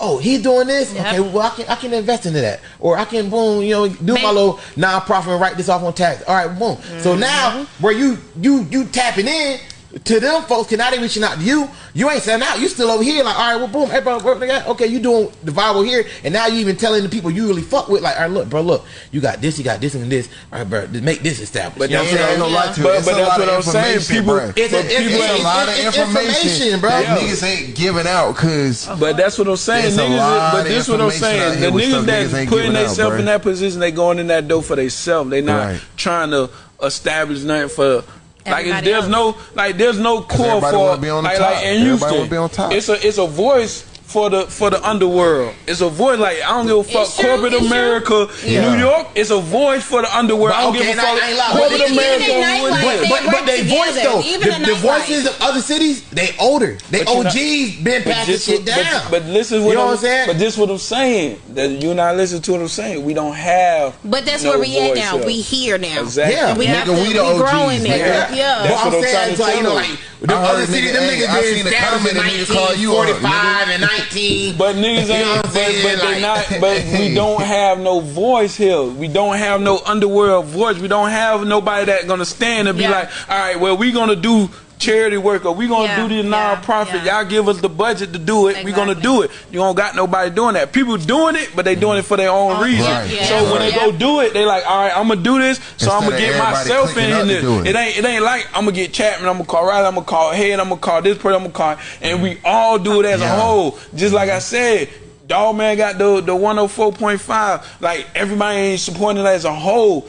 Oh, he's doing this. Yep. Okay, well I can I can invest into that, or I can boom, you know, do my little nonprofit and write this off on tax. All right, boom. So Mm-hmm. now where you you you tapping in, to them folks, can now they reaching out to you. You ain't selling out. You still over here, like, all right, well, boom, hey, bro, bro, nigga, okay, you doing the viral here, and now you even telling the people you really fuck with, like, all right, look, bro, look, you got this, you got this, and this, all right, bro, make this established. But you know that's what I'm ain't saying? no lie to it. But- but that's what I'm saying. information, People- bruh. It's, a, It's it's, a it's- lot of it's- it's information, bro. that niggas ain't giving out because But that's what I'm saying. It's a Niggas, lot but this what I'm saying. The niggas stuff that putting themselves in that position, they going in that door for themselves. They not trying to establish nothing for. Like if there's else. no like there's no core for wanna be on the like, top. like in Everybody Houston. be on top. It's a it's a voice for the for the underworld. It's a void. Like I don't give a fuck. True, corporate America, yeah. New York. It's a void for the underworld. But, I don't give a fuck. I, I corporate America. But but, but, but they voice though. The, the, voices of other cities they older. They OGs not, been passing shit down. But, this is what, you know I'm, what I'm saying. But this is what I'm saying. That you and I listen to what I'm saying. We don't have. But that's no where we at now. Up. We here now. Exactly. Yeah, we have to. We growing. Yeah. That's What I'm saying like like the other cities. Them niggas been I seen a and niggas 45 and nineteen. But niggas ain't. But, but, like, not, but we don't have no voice here. We don't have no underworld voice. We don't have nobody that gonna stand and be yeah. like, all right, well, we gonna do Charity work, or we gonna Yeah, do this yeah, non-profit. yeah. Y'all give us the budget to do it. We gonna do it. You don't got nobody doing that. People doing it, but they doing it for their own reason. Right. Yeah. So when they go do it, they like, all right, I'm gonna do this. So Instead I'm gonna get myself in clicking this. it. It ain't it ain't like I'm gonna get Chapman, I'm gonna call Riley, I'm gonna call Head, I'm gonna call this person, I'm gonna call, and we all do it as Yeah. a whole. Just like I said, Dog Man got the the 104.5. Like everybody ain't supporting it as a whole.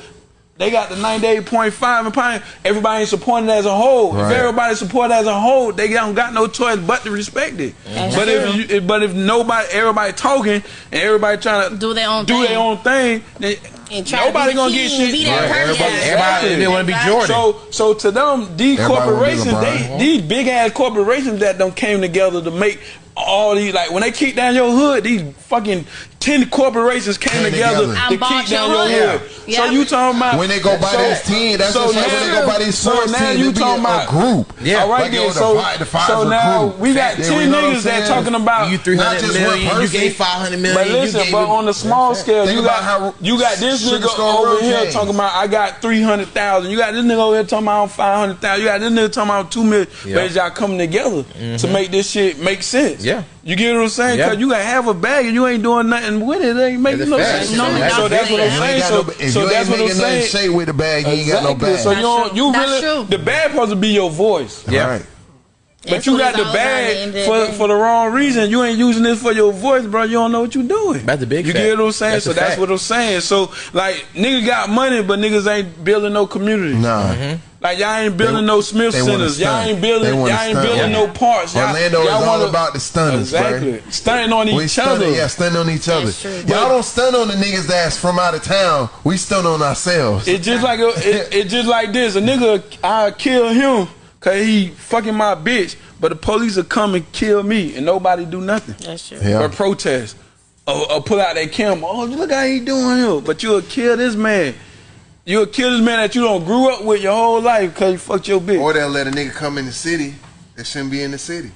They got the 98.5 and Pine. Everybody ain't supporting as a whole. Right. If everybody support as a whole, they don't got no choice but to respect it. That's But if you, but if nobody, everybody talking and everybody trying to Do their own do thing. their own thing, then And nobody gonna get shit. be that Right, person. everybody- Everybody, they want to be Exactly. Jordan. So, so to them, these Everybody corporations, they, these big ass corporations that don't came together to make all these like when they kick down your hood, these fucking ten corporations came Came together, together. to And kick bought down your your hood. hood. Yeah. So you talking about When they go buy so- this team, that's so just like when they go now- buy these so sports now team, you it be talking a about group. Yeah. All right, Like, yo, then. the So, Fi- the Pfizer so now group. we got Yeah, ten you know what I'm niggas that saying? talking about You 300 just million, one you person. gave 500 million. But you listen, gave but him- on the small scale, Think you about got how you got this Sugar nigga Skull over Road here James. talking about I got three hundred thousand. You got this nigga over here talking about five hundred thousand. You got this nigga talking about two million. Yeah. But y'all coming together to mm-hmm. make this shit make sense. Yeah. You get what I'm saying? Yeah. Cause you got half a bag and you ain't doing nothing with it. It ain't making no sense. No, so that's that's what I'm If you saying. got So, no- if so you that's ain't what I'm making nothing saying. shake with the bag, you ain't got no Exactly. bag. So you don't, you That's really true. the bag supposed to be your voice. Yeah. Right. But you got the all about at the bag end of the for for the wrong reason. You ain't using this for your voice, bro. You don't know what you doing. That's the big You fact. get what I'm saying? That's so that's fact. what I'm saying. So like niggas got money, but niggas ain't building no community. Nah. Mm-hmm. Like y'all ain't building They- no Smith centers. Y'all ain't building. Y'all ain't stunt. building Yeah. no parts. Y'all, Orlando y'all is wanna- about the stunners, bruh. Exactly. Stunting on We each stun other. yeah, stun on each other. True. Y'all don't stun on the niggas that's from out of town. We stun on ourselves. It's just like a, it, it just like this. A nigga, I kill him cause he fucking my bitch, but the police will come and kill me and nobody do nothing. That's true. Yeah. Or protest. Or, or pull out that camera. Oh, look how he doing here. But you'll kill this man. You'll kill this man that you don't grew up with your whole life cause you fucked your bitch. Or they'll let a nigga come in the city that shouldn't be in the city.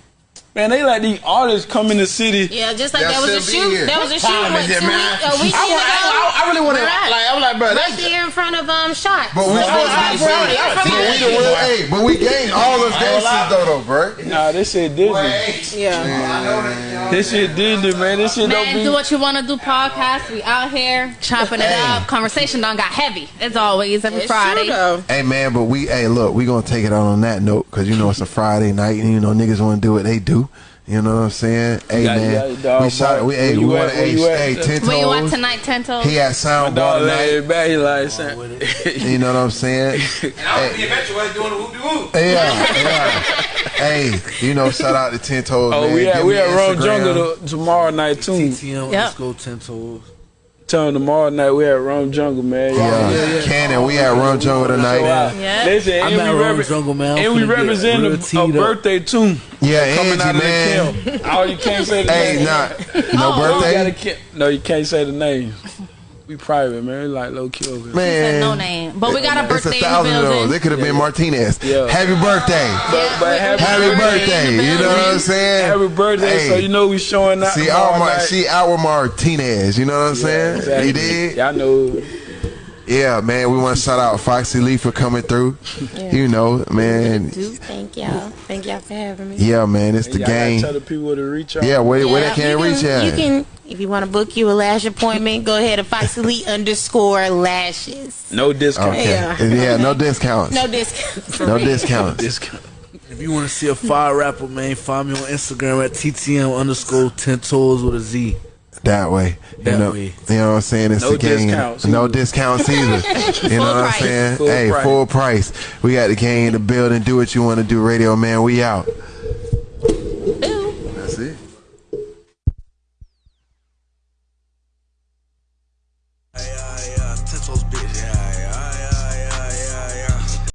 Man, they let these artists come in the city. Yeah, just like That that was a should shoot. That was a shoot time what, is it, two man? weeks, a week I, ago. want- I, I, I really want to Right. like. I'm like, bro, Right that's there in front of um shot. But we supposed to be bro, saying- yeah, But we the yeah. real- Hey, but we gained all those gangsters though, though, bro. Nah, this shit Disney. Yeah. This shit Disney, man. This shit don't Man, be. do what you want to do. Podcast. We out here chopping it up. Conversation done got heavy. As always, every Friday. Hey man, but we hey look, we gonna take it out on that note because you know it's a Friday night and you know niggas want to do what they do. You know what I'm saying? Hey got- you man, got your dog we shot. bark. We hey, Where we you want at? to Where hey, you at? hey ten Where you at toes. tonight, Tento? He had My sound dog bar laid tonight. back. He like saying. You know what I'm saying? And I was the eventual doing the whoop de whoop. Yeah, yeah. hey, you know, shout out to Ten Toes. Oh, man. we at Give we me at Rome Instagram. Jungle to, tomorrow night too. TTM, Yep. let's go ten toes. Tell them tomorrow night we at Rome Jungle, man. Y'all Yeah, Cannon, we at Run Jungle tonight. Yeah. Listen, I'm and at we, Rome Jungle, man. I'm and we represent a, a birthday too. Yeah, Coming Angie, out of man. the camp. Oh, you can't say the Hey, name. not no Oh, birthday, no, you can't say the name. We private, man. We like low kill. Man. Said no name, but we got a birthday. It's a birthday in the thousand of those. building. It could have been Martinez. Yeah. Happy birthday. But, but happy, Happy birthday. in the You know what I'm saying? Happy birthday! Hey. So you know we showing out. See, tomorrow our Mar- night. see our Martinez. You know what I'm saying? Exactly. You did. Y'all know. Yeah, man, we want to shout out Foxy Lee for coming through. You know, man. Thank y'all. Thank y'all for having me. Yeah, man, it's the Y'all game. Tell the people to reach out. Yeah, where, where they can you reach out. You can, if you want to book you a lash appointment, go ahead to Foxy Lee underscore lashes. no discount. Okay. Yeah. Yeah, no discounts. No discount. No discounts. Discount. If you want to see a fire rapper, man, find me on Instagram at TTM underscore ten toes with a Z. That way. You know, way. you know what I'm saying? It's No the game. discounts no discounts either. you know what I'm saying? Full hey, price. full price. We got the game, in the building. Do what you want to do, radio man. We out.